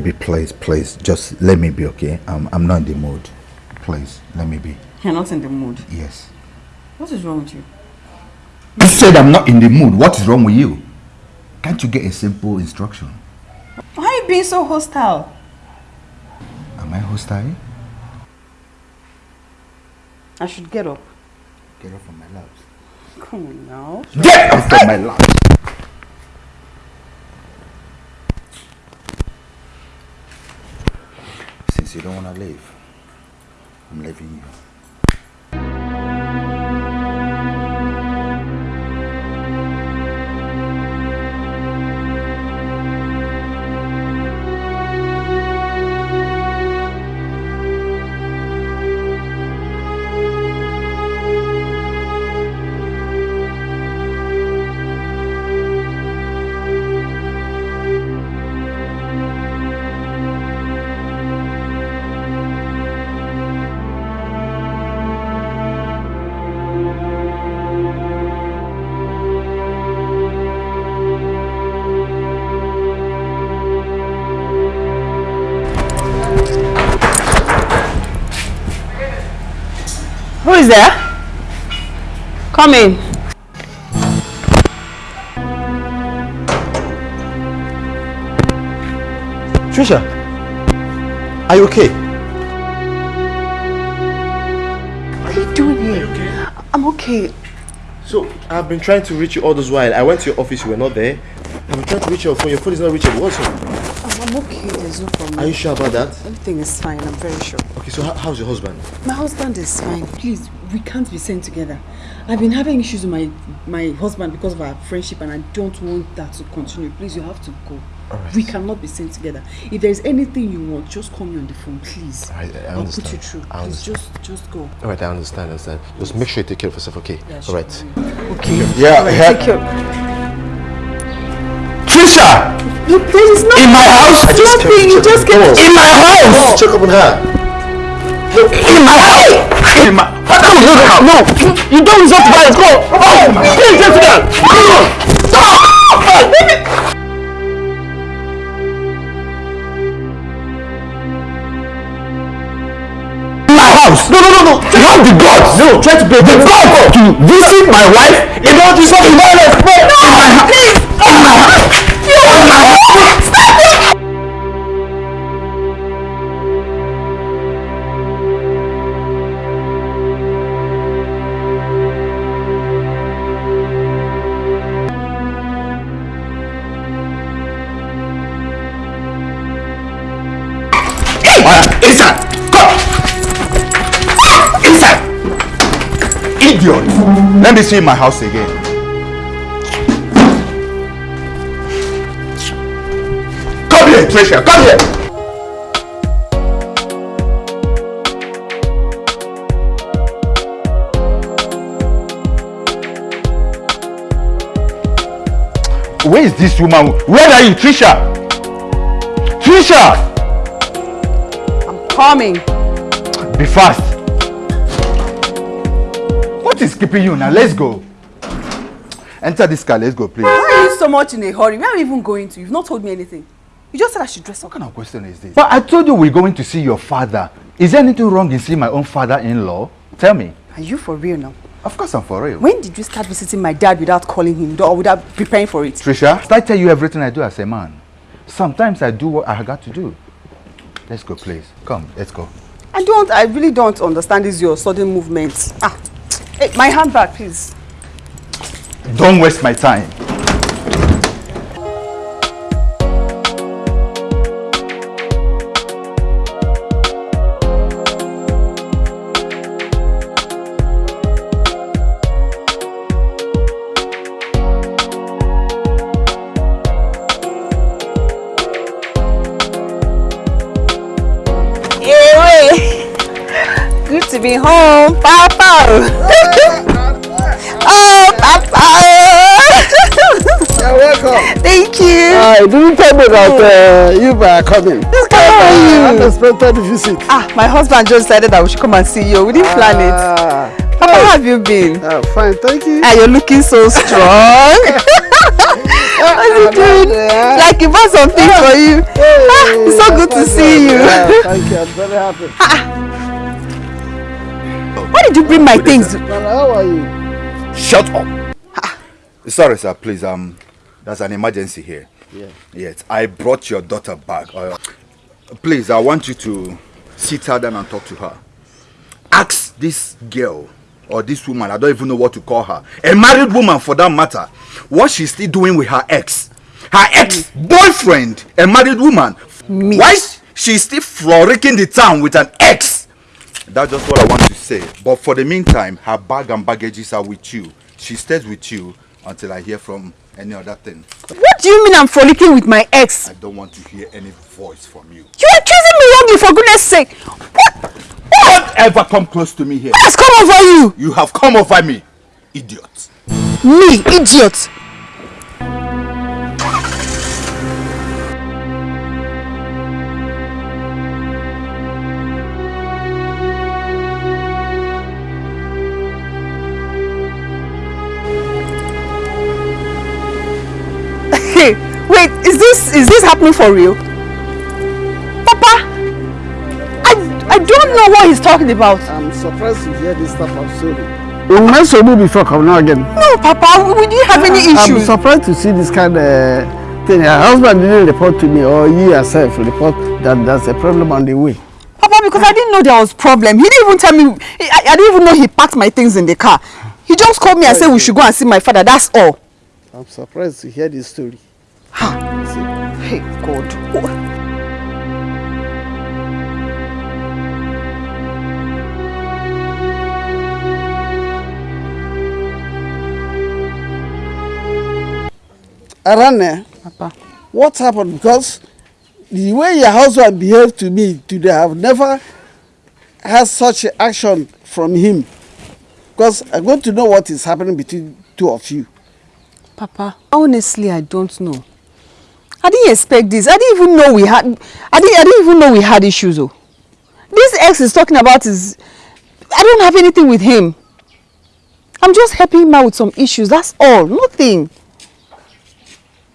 Baby, please, please, just let me be, okay? I'm, I'm not in the mood. Please, let me be. You're not in the mood. Yes. What is wrong with you? You said I'm not in the mood. What is wrong with you? Can't you get a simple instruction? Why are you being so hostile? Am I hostile? I should get up. Get up from my laps. Come on now. Get up from my laps! Since you don't want to leave, I'm leaving you. Is there? Come in. Trisha, are you okay? What are you doing here? I'm okay. So, I've been trying to reach you all this while. I went to your office, you were not there. I've been trying to reach your phone, your phone is not reachable. What's up? I'm, I'm okay. There's no problem. Are you sure about that? Everything is fine. I'm very sure. Okay, so how's your husband? My husband is fine. Please, we can't be sent together. I've been having issues with my my husband because of our friendship, and I don't want that to continue. Please, you have to go. Alright. We cannot be sent together. If there's anything you want, just call me on the phone, please. I, I I'll put you through. Please, understand. just just go. Alright, I understand, I understand. Just make sure you take care of yourself, okay? Yeah, sure. Alright. Okay. Yeah, Alright, yeah. take care. Trisha! You, there is nothing. In my house? I just Nothing. You just get. In my oh. house! Check up on her. In my house! In my... How come you don't No! You don't resort to violence! Go! Oh! Please, just get Come on! Stop! My house! No, no, no, no! You have the guts! No! Try to break the guts to visit my wife in order to stop the violence! No! In my house! Please! In my oh. house! Let me see my house again. Come here, Trisha! Come here! Where is this woman? Where are you, Trisha? Trisha! I'm coming. Be fast. Is keeping you now? Let's go. Enter this car. Let's go, please. Why are you so much in a hurry? Where are we even going to? You've not told me anything. You just said I should dress up. What kind of question is this? But I told you we're going to see your father. Is there anything wrong in seeing my own father-in-law? Tell me. Are you for real now? Of course I'm for real. When did you start visiting my dad without calling him or without preparing for it? Trisha, I tell you everything I do as a man? Sometimes I do what I got to do. Let's go, please. Come, let's go. I don't, I really don't understand this your sudden movements. Ah, hey, my handbag, please. Don't waste my time. Home, Papa. oh, Papa. You're welcome. Thank you. I didn't tell me that uh, you were coming. Just come on. Unexpected visit. Ah, my husband just decided that we should come and see you. We didn't plan it. Ah, Papa, how have you been? uh, fine, thank you. Ah, you're looking so strong. What's you doing? Like you bought some things for you. Ah, it's so good to see you. Yeah, thank you. I'm very happy. Why did you bring my things? Nana, how are you? Shut up. Sorry, sir. Please, um, there's an emergency here. Yeah. Yes, I brought your daughter back. Uh, please, I want you to sit her down and talk to her. Ask this girl or this woman, I don't even know what to call her, a married woman for that matter, what she's still doing with her ex. Her ex-boyfriend, a married woman. Me. Why she's still frolicking the town with an ex? That's just what I want to say. But for the meantime, her bag and baggages are with you. She stays with you until I hear from any other thing. What do you mean I'm frolicking with my ex? I don't want to hear any voice from you. You are accusing me wrongly for goodness sake. What? Don't ever come close to me here. What has come over you? You have come over me, idiot. Me, idiot. Wait, is this is this happening for real? Papa, I I don't know what he's talking about. I'm surprised to hear this type of story. You met Sobu before coming out again. No, Papa, we didn't have any issues. I'm surprised to see this kind of thing. Her husband didn't report to me or you yourself report that there's a problem on the way. Papa, because I didn't know there was problem. He didn't even tell me. I, I didn't even know he packed my things in the car. He just called me and said we should go and see my father. That's all. I'm surprised to hear this story. Hey, God. Oh. Arane, Papa. what happened? Because the way your husband behaved to me today, I've never had such action from him. Because I want to know what is happening between two of you. Papa, honestly, I don't know. I didn't expect this. I didn't even know we had. I didn't. I didn't even know we had issues. Oh, this ex is talking about is. I don't have anything with him. I'm just helping him out with some issues. That's all. Nothing.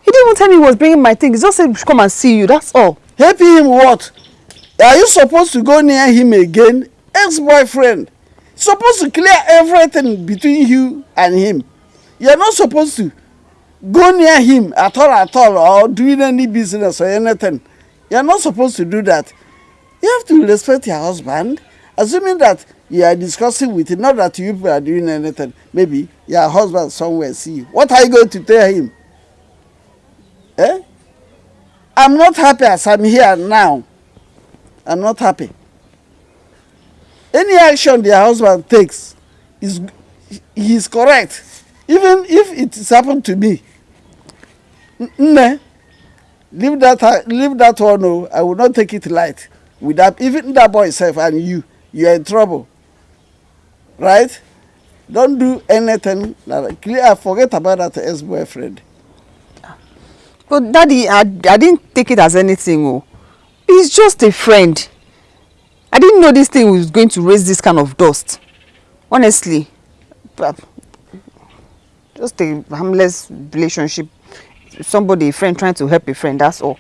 He didn't even tell me he was bringing my things. He just said come and see you. That's all. Helping him what? Are you supposed to go near him again? Ex-boyfriend. Supposed to clear everything between you and him. You're not supposed to go near him at all at all or doing any business or anything. You're not supposed to do that. You have to respect your husband. Assuming that you are discussing with him, not that you are doing anything. Maybe your husband somewhere see you. What are you going to tell him? Eh? I'm not happy as I'm here now. I'm not happy. Any action the husband takes is he is correct. Even if it happened to me. Nne, leave that leave that one. Oh, I will not take it light. With that, even that boy self and you, you are in trouble. Right? Don't do anything. Clear. Forget about that ex-boyfriend. But daddy, I, I didn't take it as anything. Oh, he's just a friend. I didn't know this thing was going to raise this kind of dust. Honestly, just a harmless relationship. Somebody, a friend trying to help a friend, that's all.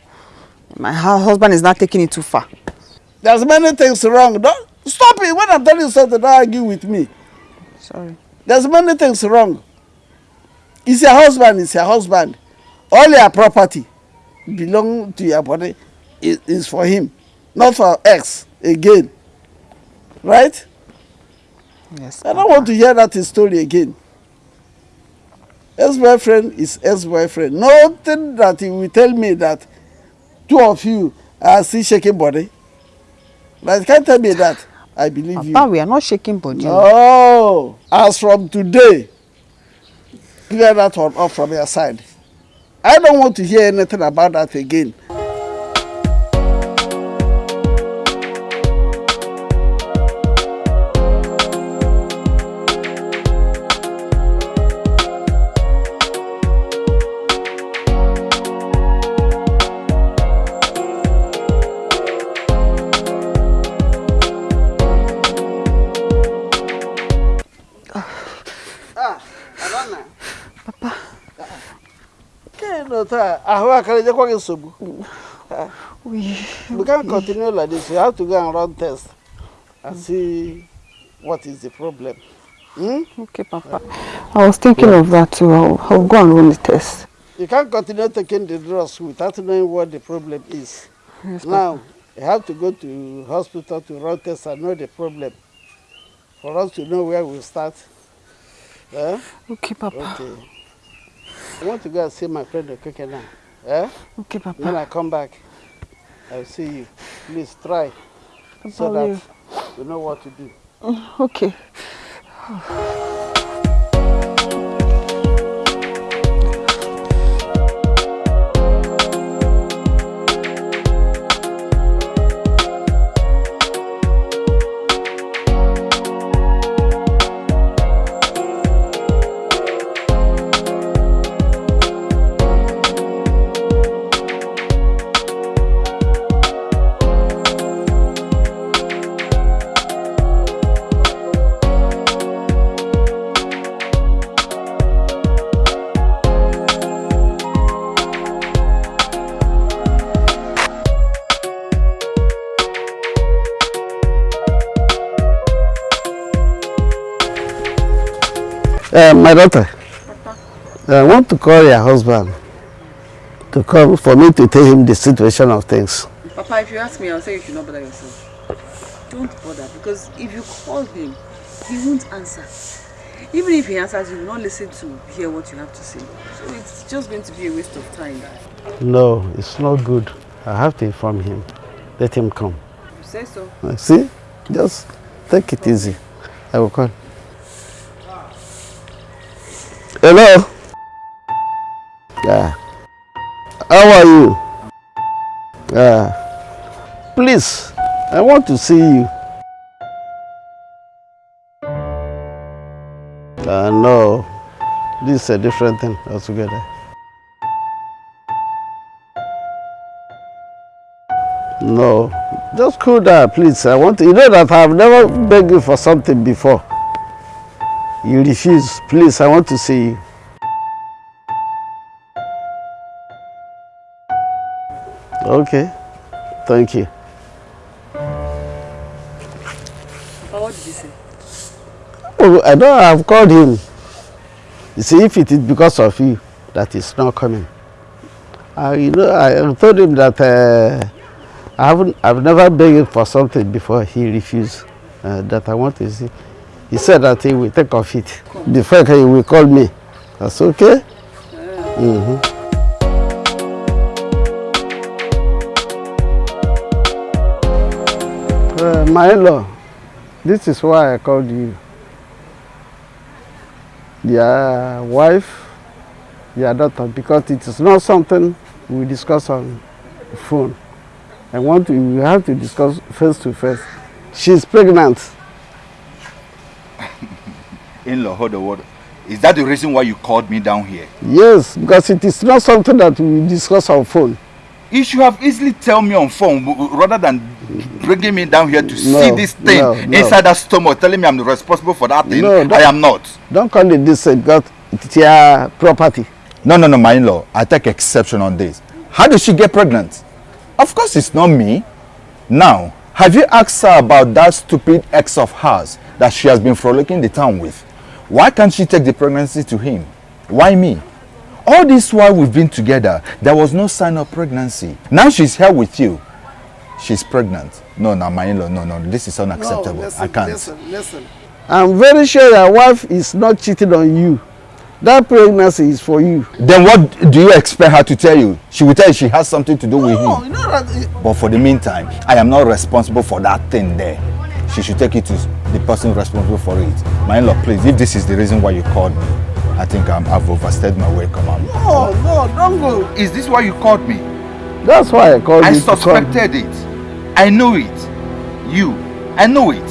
My husband is not taking it too far. There's many things wrong. Don't stop it. When I'm telling you something, don't argue with me. Sorry. There's many things wrong. It's your husband, it's your husband. All your property belong to your body is, is for him, not for ex again. Right? Yes. I don't want to hear that story again. Ex-boyfriend is ex-boyfriend. Nothing that he will tell me that two of you are still shaking body. But can't tell me that. I believe you. Papa, we are not shaking body. Oh, as from today, clear that one off from your side. I don't want to hear anything about that again. Ahụ akara ejekwa gị nsogbu. Ah, We can't continue like this. We have to go and run test and see what is the problem. Hmm? Okay, Papa. I was thinking of that too. I'll, I'll go and run the test. You can't continue taking the drugs without knowing what the problem is. Yes, now, you have to go to hospital to run tests and know the problem for us to know where we start. Eh? Okay, Papa. Okay. I want to go and see my friend Okeke now. Eh? Okay, Papa. When I come back, I'll see you. Please try Papa, so that you know what to do. Mm, Okay. Uh, my daughter, I want to call your husband to come for me to tell him the situation of things. Papa, if you ask me, I'll say you should not bother yourself. Don't bother because if you call him, he won't answer. Even if he answers, he will not listen to hear what you have to say. So it's just going to be a waste of time. No, it's not good. I have to inform him. Let him come. You say so. See? Just take it easy. I will call. Hello? Yeah. How are you? Yeah. Please, I want to see you. Uh, no, this is a different thing altogether. No, just cool down, please. I want to, you know that I've never begged you for something before. You refuse. Please, I want to see you. Okay, thank you. What did you say? Oh, I know I've called him. You see, if it is because of you that he's not coming. Uh, you know, I told him that uh, I haven't, I've never begged for something before he refused. Uh, that I want to see. He said that he will take of it. Before he will call me. That's okay? Mm-hmm. Uh, my in-law, this is why I called you. Your wife, your daughter, because it is not something we discuss on phone. I want to, we have to discuss face to face. She's pregnant. In-law, hold the word. Is that the reason why you called me down here? Yes, because it is not something that we discuss on phone. You should have easily tell me on phone w- w- rather than bringing me down here to No, see this thing no, no. inside that stomach, telling me I'm responsible for that thing. No, I am not. Don't call it this uh, because it's your property. No, no, no, my in-law. I take exception on this. How did she get pregnant? Of course it's not me. Now, have you asked her about that stupid ex of hers that she has been frolicking the town with? Why can't she take the pregnancy to him? Why me? All this while we've been together, there was no sign of pregnancy. Now she's here with you. She's pregnant. No, no, my in-law, no, no, this is unacceptable. I can't. Listen, listen. I'm very sure your wife is not cheating on you. That pregnancy is for you. Then what do you expect her to tell you? She will tell you she has something to do with him. No, you know that. But for the meantime, I am not responsible for that thing there. She should take it to the person responsible for it. My in-law, please, if this is the reason why you called me, I think I'm, I've overstayed my welcome. I'm- No, no, don't go. Is this why you called me? That's why I called I you. to come. suspected it. I know it. You, I know it.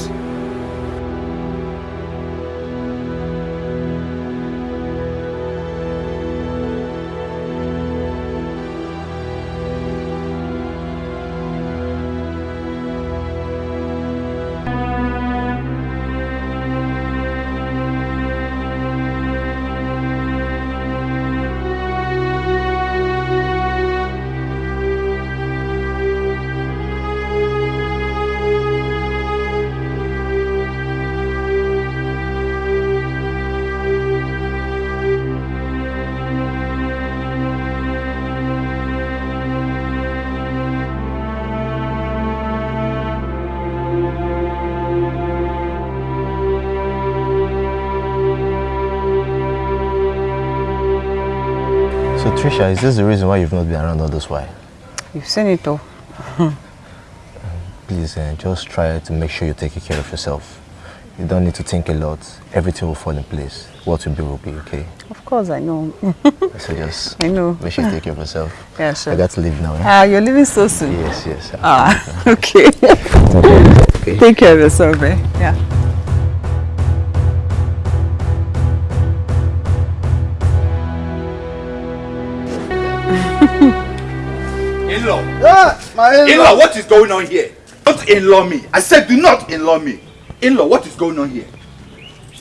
Trisha, is this the reason why you've not been around all this while? You've seen it all. Please, uh, just try to make sure you're taking care of yourself. You don't need to think a lot. Everything will fall in place. What will be will be, okay? Of course, I know. So just I know. make sure you take care of yourself. Yeah, sure. I got to leave now. eh? Ah, you're leaving so soon. Yes, yes. Ah, okay. Okay. Take care of yourself, eh? Yeah. In-law. Yeah, my in-law. In-law, what is going on here? Don't in-law me. I said do not in-law me. In-law, what is going on here?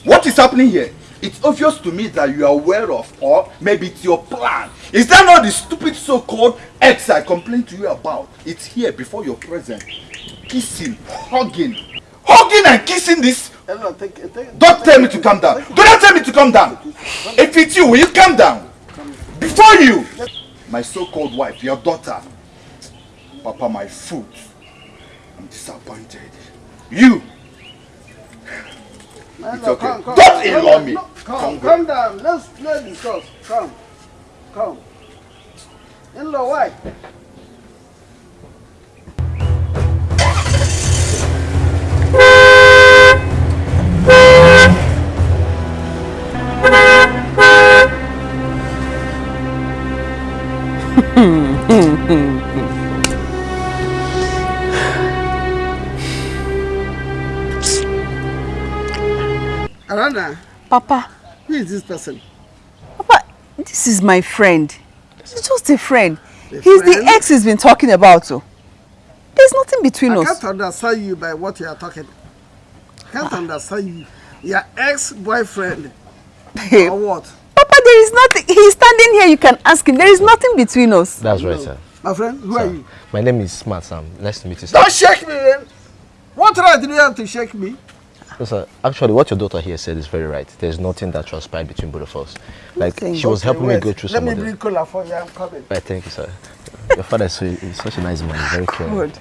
What is happening here? It's obvious to me that you are aware of or maybe it's your plan. Is that not the stupid so-called ex I complained to you about? It's here before your presence. Kissing, hugging. Hugging and kissing this. In-law, take, take, Don't tell me to calm down. Do not tell me to calm down. If it's you, will you calm down? Before you, my so-called wife, your daughter. Papa, my foot. I'm disappointed. You. It's No, okay. come, come, Don't come, in-law me. no, Come, Come come down. Let's let's discuss. Come, come. In-law, why? Arana, Papa, who is this person? Papa, this is my friend. He's just a friend. A He's friend? the ex he's been talking about. Oh. There's nothing between I us. I can't understand you by what you are talking. I can't understand you. Your ex-boyfriend Babe, or what? Papa, there is nothing. He's standing here. You can ask him. There is nothing between us. That's right, sir. My friend, who are you? My name is Smart Sam. Nice to meet you, sir. Don't shake me, man. What right do you have to shake me? No, sir. Actually, what your daughter here said is very right. There's nothing that transpired between both of us. Like, she was helping me go through Let some me of the... bring cola for you. I'm coming. Right, thank you, sir. Your father is, so, is such a nice man. Very caring. Good.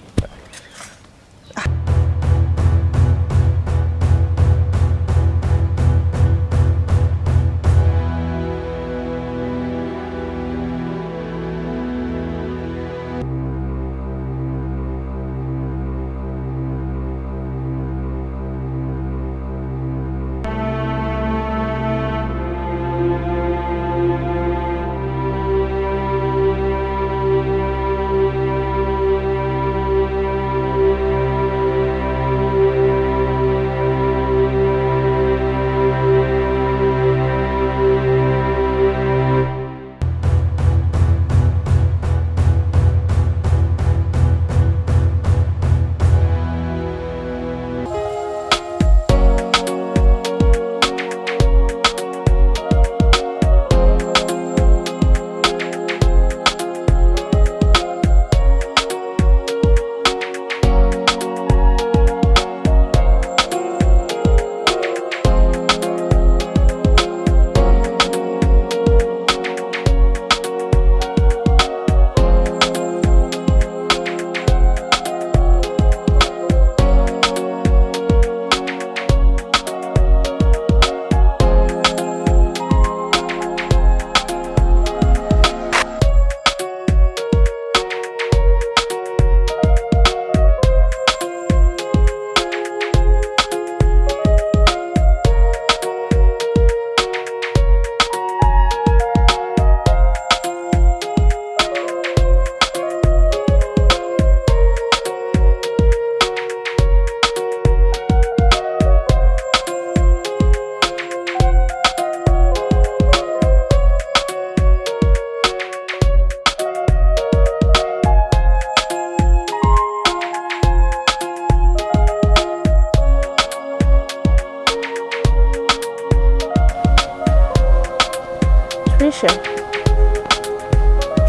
Trisha.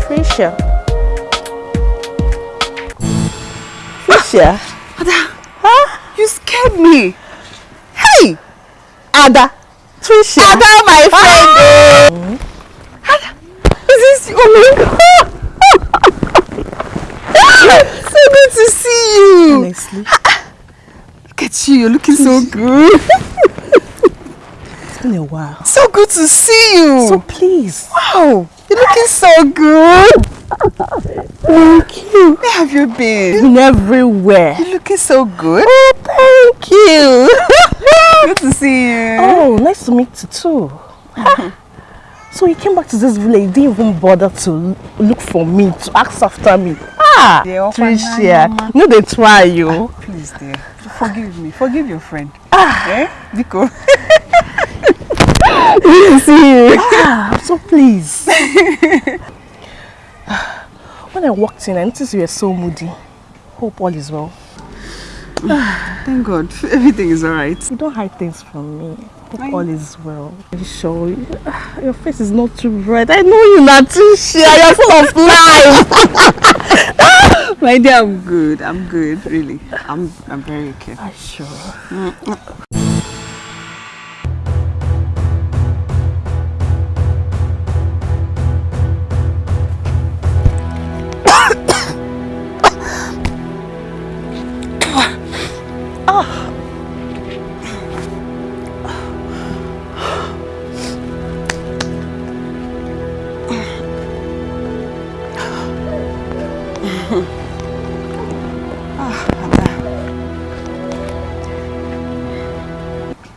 Trisha. Trisha. Ada, huh? you scared me. Hey! Ada. Trisha. Ada, my friend. Ada, is this oh my God. so good to see you. Honestly. Look at you, you're looking so good. Been a while. So good to see you. So please. Wow, you're looking so good. Thank you. Where have you been? Been everywhere. You're looking so good. Oh, thank you. good to see you. Oh, nice to meet you too. so you came back to this village, you didn't even bother to look for me, to ask after me. Ah, Trisha, no, they try you. Please, dear, forgive me. Forgive your friend. Ah. Eh? Because see. Ah, I'm so pleased. when I walked in, I noticed you were so moody. Hope all is well. Thank God, everything is alright. You don't hide things from me. Hope all is well. Are you sure? Your face is not too bright. I know you, Natisha. You're full of life. My dear, I'm good. I'm good, really. I'm I'm very okay. Are you sure?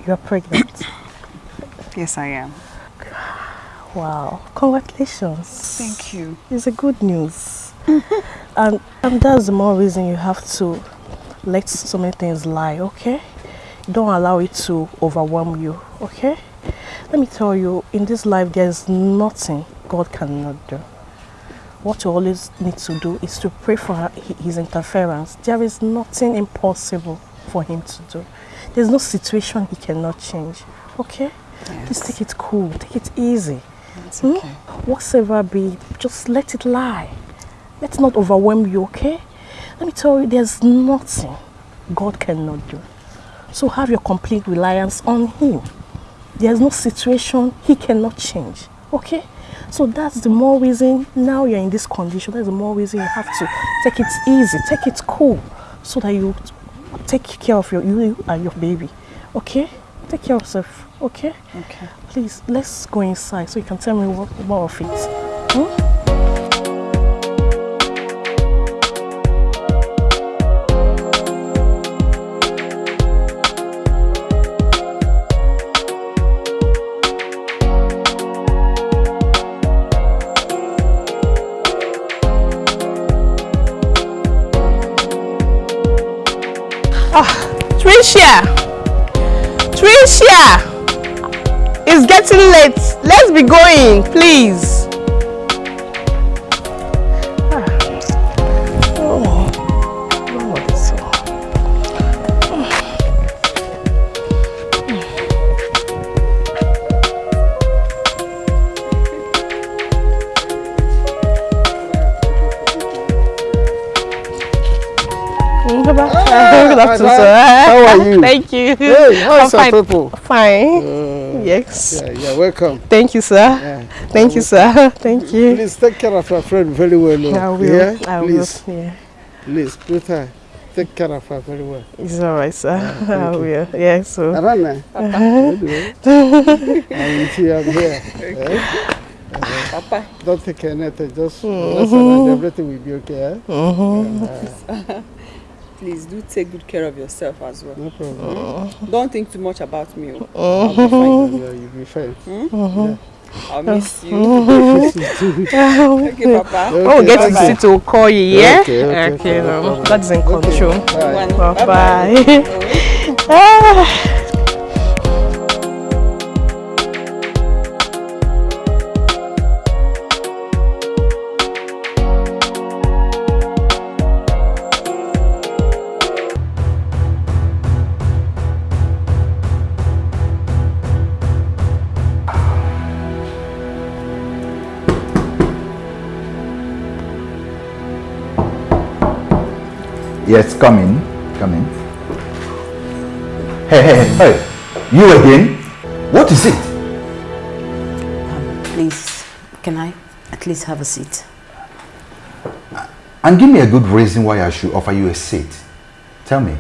You're pregnant. Yes, I am. Wow. Congratulations. Thank you. It's a good news. and, and that's the more reason you have to let so many things lie, okay? Don't allow it to overwhelm you, okay? Let me tell you, in this life, there's nothing God cannot do. What you always need to do is to pray for his interference. There is nothing impossible for him to do. There's no situation he cannot change, okay? Please take it cool, take it easy. It's Hmm? Whatever be, just let it lie. Let it not overwhelm you, okay? Let me tell you, there's nothing God cannot do. So have your complete reliance on Him. There's no situation He cannot change, okay? So that's the more reason now you're in this condition. That's the more reason you have to take it easy, take it cool, so that you take care of your you and your baby, okay? Take care of yourself, okay? Okay. Please, let's go inside so you can tell me what, more of it. Hmm? Trisha! It's getting late. Let's be going, please. Oh. Oh, Hey, how your fine. people? Fine. yes. Yeah, yeah, welcome. Thank you, sir. Yeah. Thank you, sir. Thank you. Please take care of your friend very well. oh. I will. Yeah? I Please, will. Yeah. please, Peter, take care of her very well. It's all right, sir. I thank you. will. Yeah, so. Arana, I will see you I'm here. eh? Papa. Don't take anything, just Mhm. listen and everything will be okay. Eh? Mhm. Uh, Please do take good care of yourself as well. no problem. Mm? Don't think too much about me. oh. I'll be fine. Yeah, you'll be fine. Hmm? Mhm. I'll miss you. Mhm. Thank you, Papa. When we get to Okay, the bye. city, we'll call you, yeah? Okay, okay, okay no no. problem. God is in control. Bye. Bye bye. Bye-bye. Yes, come in. Come in. Hey, hey, hey, hey. You again? What is it? Um, please, can I at least have a seat? And give me a good reason why I should offer you a seat. Tell me.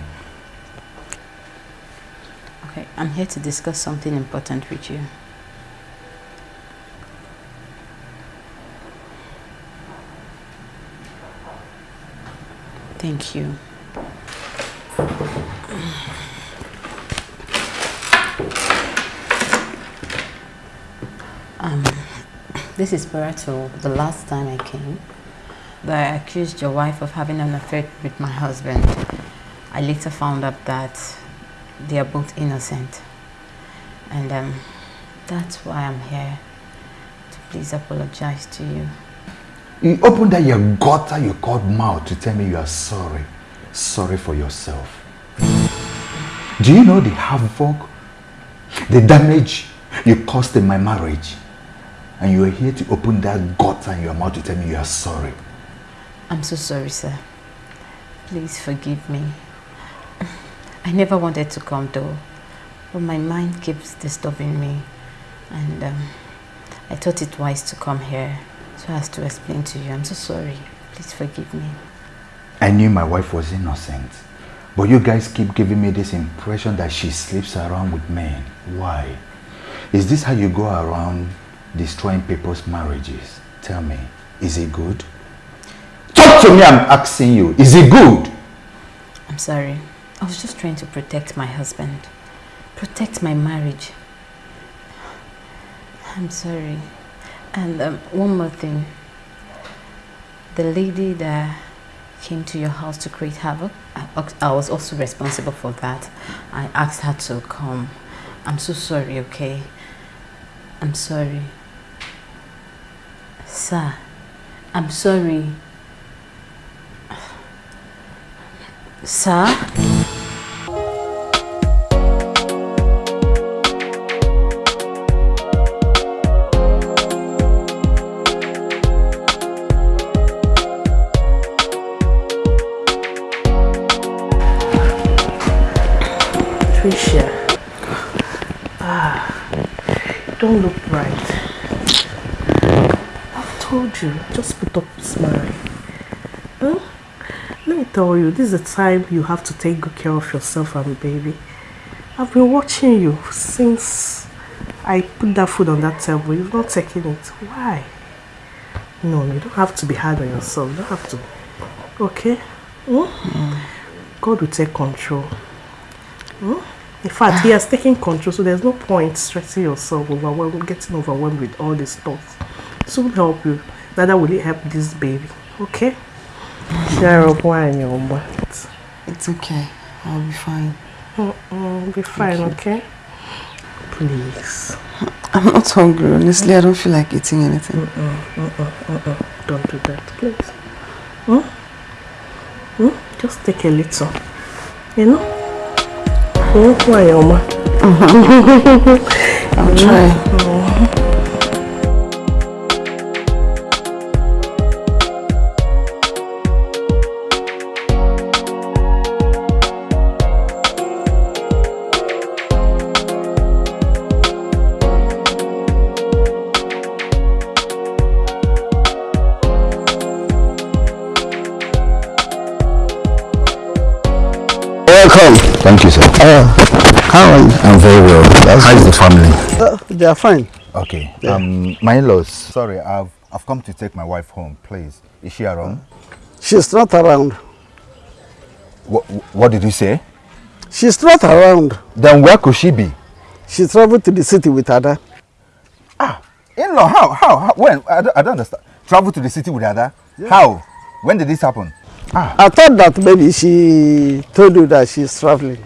Okay, I'm here to discuss something important with you. Thank you. Um, this is Barato. The last time I came, I accused your wife of having an affair with my husband. I later found out that they are both innocent. And um, that's why I'm here. To please apologize to you. You opened that your gutter you called mouth to tell me you are sorry. Sorry for yourself. Do you know the havoc, the damage you caused in my marriage? And you are here to open that gutter in your mouth to tell me you are sorry. I'm so sorry, sir. Please forgive me. I never wanted to come though, but my mind keeps disturbing me. And um, I thought it wise to come here so as to explain to you. I'm so sorry. Please forgive me. I knew my wife was innocent. But you guys keep giving me this impression that she sleeps around with men. Why? Is this how you go around destroying people's marriages? Tell me, is it good? Talk to me, I'm asking you. Is it good? I'm sorry. I was just trying to protect my husband. Protect my marriage. I'm sorry. And um, one more thing. The lady that came to your house to create havoc, I, I was also responsible for that. I asked her to come. I'm so sorry, okay? I'm sorry. Sir, I'm sorry. Sir? Don't look right. I've told you, just put up a smile. Huh? Let me tell you, this is the time you have to take good care of yourself and baby. I've been watching you since I put that food on that table. You've not taken it. Why? No, you don't have to be hard on yourself. You don't have to. Okay? Hmm? God will take control. Hmm? In fact, he has taken control, so there's no point stressing yourself overwhelmed, getting overwhelmed with all these thoughts. This will help you. Neither will it help this baby. Okay? Share up wine, your butt. It's okay. I'll be fine. Mm-mm, be fine, okay? Please. I'm not hungry, honestly. I don't feel like eating anything. Mm-mm, mm-mm, mm-mm. Don't do that, please. Hmm? Hmm? Just take a little. You know? Oh, why, Oma? I'll try. Welcome. Thank you, sir. Uh, how are you? I'm very well. How's the family? Uh, they are fine. Okay. Um, my in-laws. Sorry, I've I've come to take my wife home. Please, is she around? She's not around. What What did you say? She's not around. Then where could she be? She traveled to the city with Ada. Ah, in-law? How? How? how? When? I don't, I don't understand. Travel to the city with Ada? How? When did this happen? Ah. I thought that maybe she told you that she's traveling.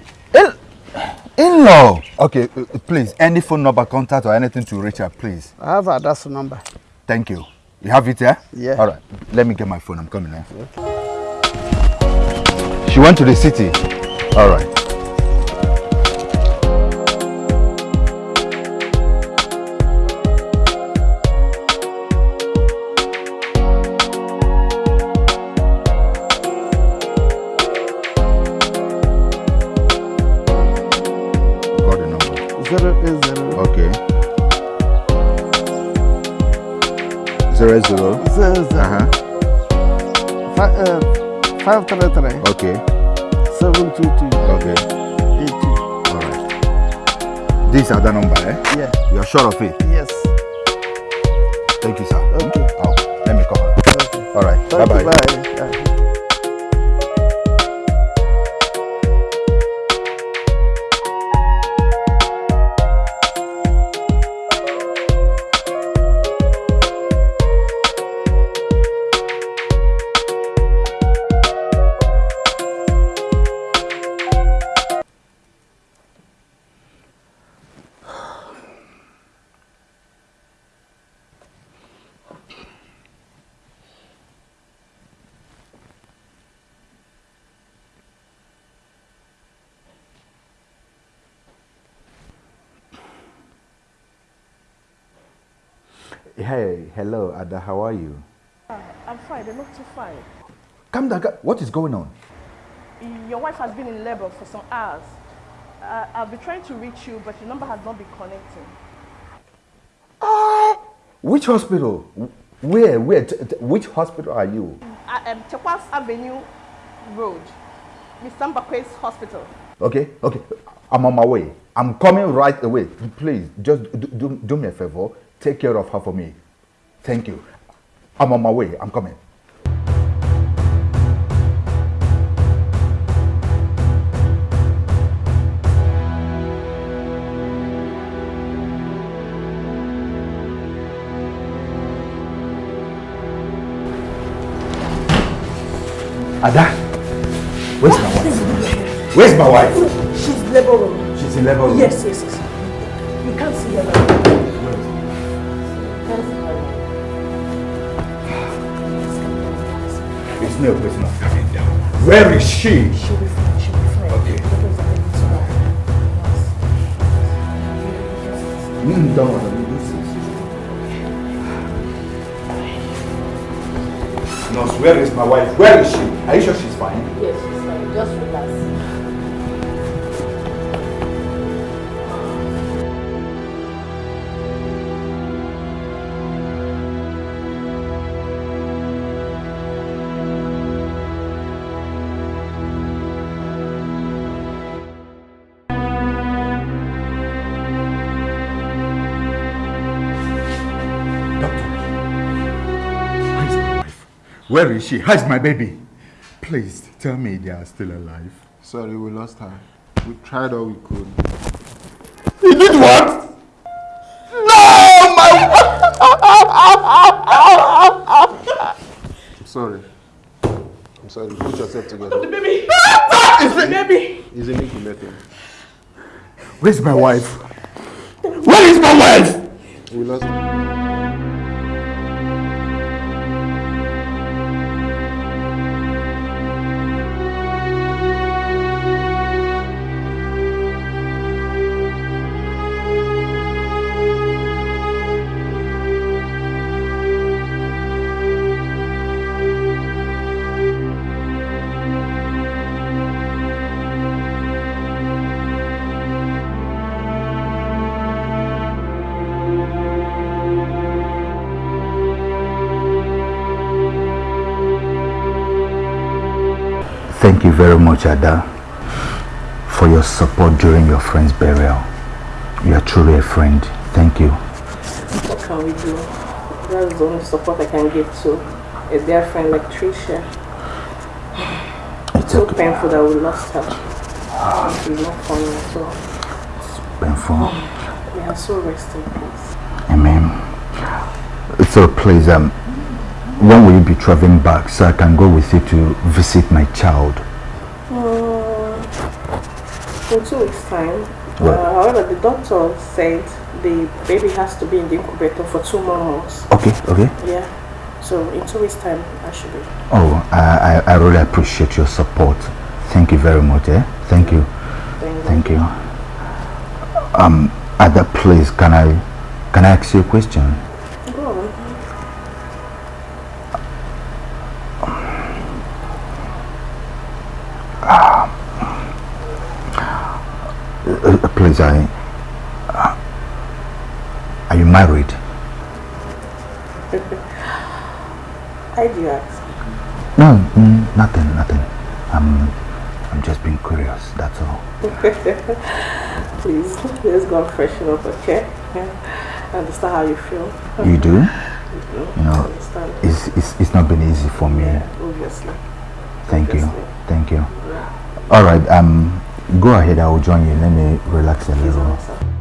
In-law. Okay, uh, uh, please. Any phone number, contact, or anything to reach her, please. I have Ada's number. Thank you. You have it here? Yeah. All right. Let me get my phone. I'm coming now. She went to the city. All right. Five three three Okay. seven two two Okay. eight two. All right. This is other number, eh? Yeah. You are sure of it? Yes. Thank you, sir. Okay. Oh, let me come. Okay. All right. Bye you. bye. Bye. Ada. How are you? I'm fine, they're not too fine. Come down. What is going on? Your wife has been in labor for some hours. Uh, I've been trying to reach you, but your number has not been connecting. Which hospital? Where? Where? Which hospital are you? Uh, um, Tekwas Avenue Road, Mr. Mbakwe's hospital. Okay, okay. I'm on my way. I'm coming right away. Please, just do, do, do me a favor. Take care of her for me. Thank you. I'm on my way. I'm coming. Ada, where's my wife? Where's my wife? She's labor room. She's in labor room. Yes, yes, yes. You can't see her now. It's no person of coming down. Where is she? She'll be fine, she'll be fine. Okay. Mm, don't worry. Nurse, where is my wife? Where is she? Are you sure she's fine? Yes, she's fine. Just relax. Where is she? How is my baby? Please tell me they are still alive. Sorry, we lost her. We tried all we could. You did what? No, my I'm sorry. I'm sorry. Put yourself together. The baby! Ah, the baby! It's a Nicky method. Where's my wife? Where is my wife? We lost Thank you very much, Ada, for your support during your friend's burial. You are truly a friend. Thank you. What can we do? That's the only support I can give to a dear friend like Trisha. It's so okay. painful that we lost her. She's not funny at all. Painful. We are so rest in peace. Amen. So please, um, when will you be traveling back so I can go with you to visit my child? Uh, in two weeks' time. Uh, however, the doctor said the baby has to be in the incubator for two more months. Okay, okay. Yeah. So in two weeks' time, I should be. Oh, I, I, I really appreciate your support. Thank you very much, eh? Thank you. Thank you. Um, at that place, can I, can I ask you a question? Go on. Uh, uh, please, I, uh, are you married? Why do you ask? No, mm, nothing, nothing. I'm, I'm just being curious. That's all. Please, let's go and freshen up, okay? Yeah. I understand how you feel. You do? You do. You know, it's, it's, it's not been easy for me. Obviously. Thank you. Thank you. Yeah. All right. Um, go ahead. I will join you. Let me relax a little.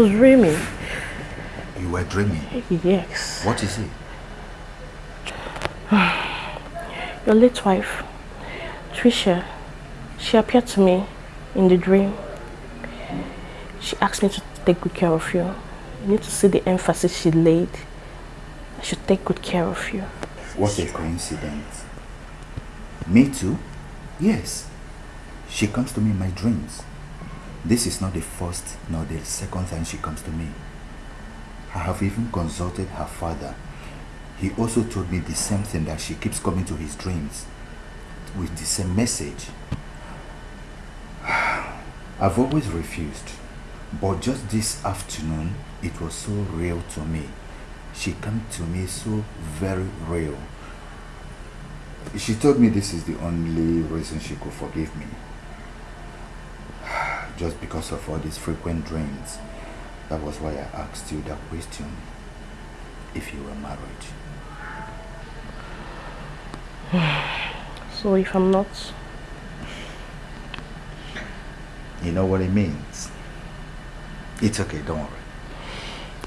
Was dreaming. You were dreaming. Yes. What is it? Your late wife, Trisha, she appeared to me in the dream. She asked me to take good care of you. You need to see the emphasis she laid. I should take good care of you. What a coincidence. Me too? Yes. She comes to me in my dreams. This is not the first nor the second time she comes to me. I have even consulted her father. He also told me the same thing that she keeps coming to his dreams with the same message. I've always refused, but just this afternoon it was so real to me. She came to me so very real. She told me this is the only reason she could forgive me. Just because of all these frequent dreams. That was why I asked you that question. If you were married. So if I'm not, You know what it means? It's okay, don't worry.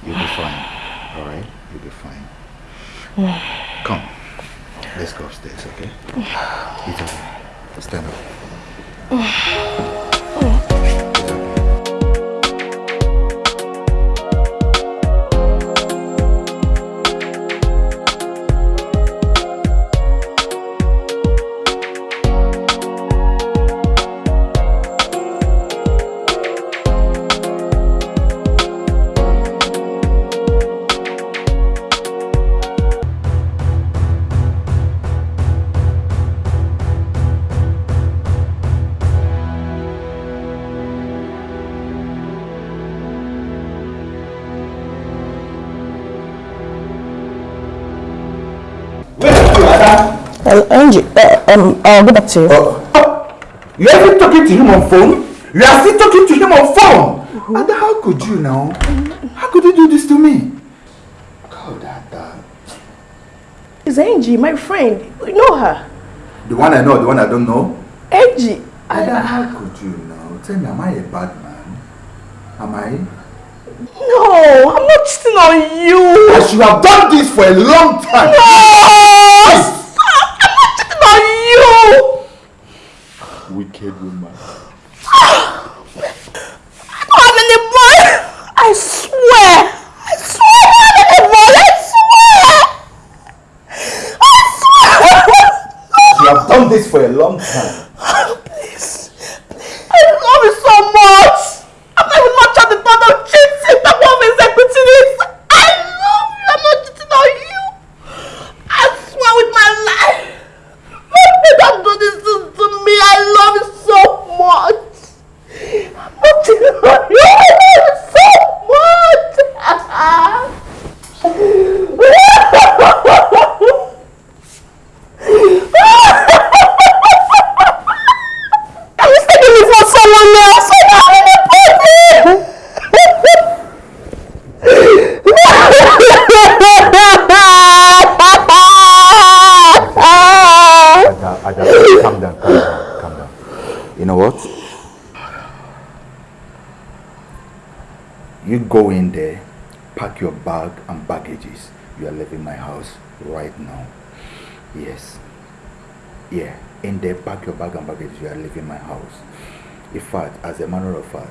You'll be fine. Alright? You'll be fine. Come. Let's go upstairs, okay? It's okay. Stand up. um, I'll get back to you. You are still talking to him on phone? You are still talking to him on phone? And how could you now? How could you do this to me? God, Ada. It's Angie, my friend. You know her. The one I know, the one I don't know? Angie. Ada, how could you now? Tell me, am I a bad man? Am I? No, I'm not cheating on you. I should have done this for a long time. No! Wicked woman. I don't have any boy. I swear. I swear I don't have any boy. I swear. I You have done this for a long time. Please. I love you so much. I'm not even much at the thought of cheating. That one is executing this. I love you. I'm not cheating on you. I swear with my life. Nobody can do this to, to me. I love you so much. I'm not cheating on you. I love you so much. I was taking it for someone else. I don't have any Ada, Ada, calm down, calm down, calm down. You know what? You go in there, pack your bag and baggages. You are leaving my house right now. Yes. Yeah, in there, pack your bag and baggages. You are leaving my house. In fact, as a matter of fact,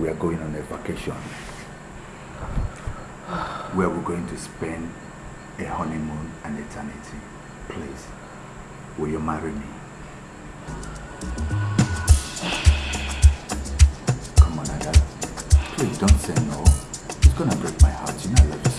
we are going on a vacation where we're going to spend a honeymoon and eternity. Please, Will you marry me? Come on, Ada. Please don't say no. Gonna break my heart. You know I love you.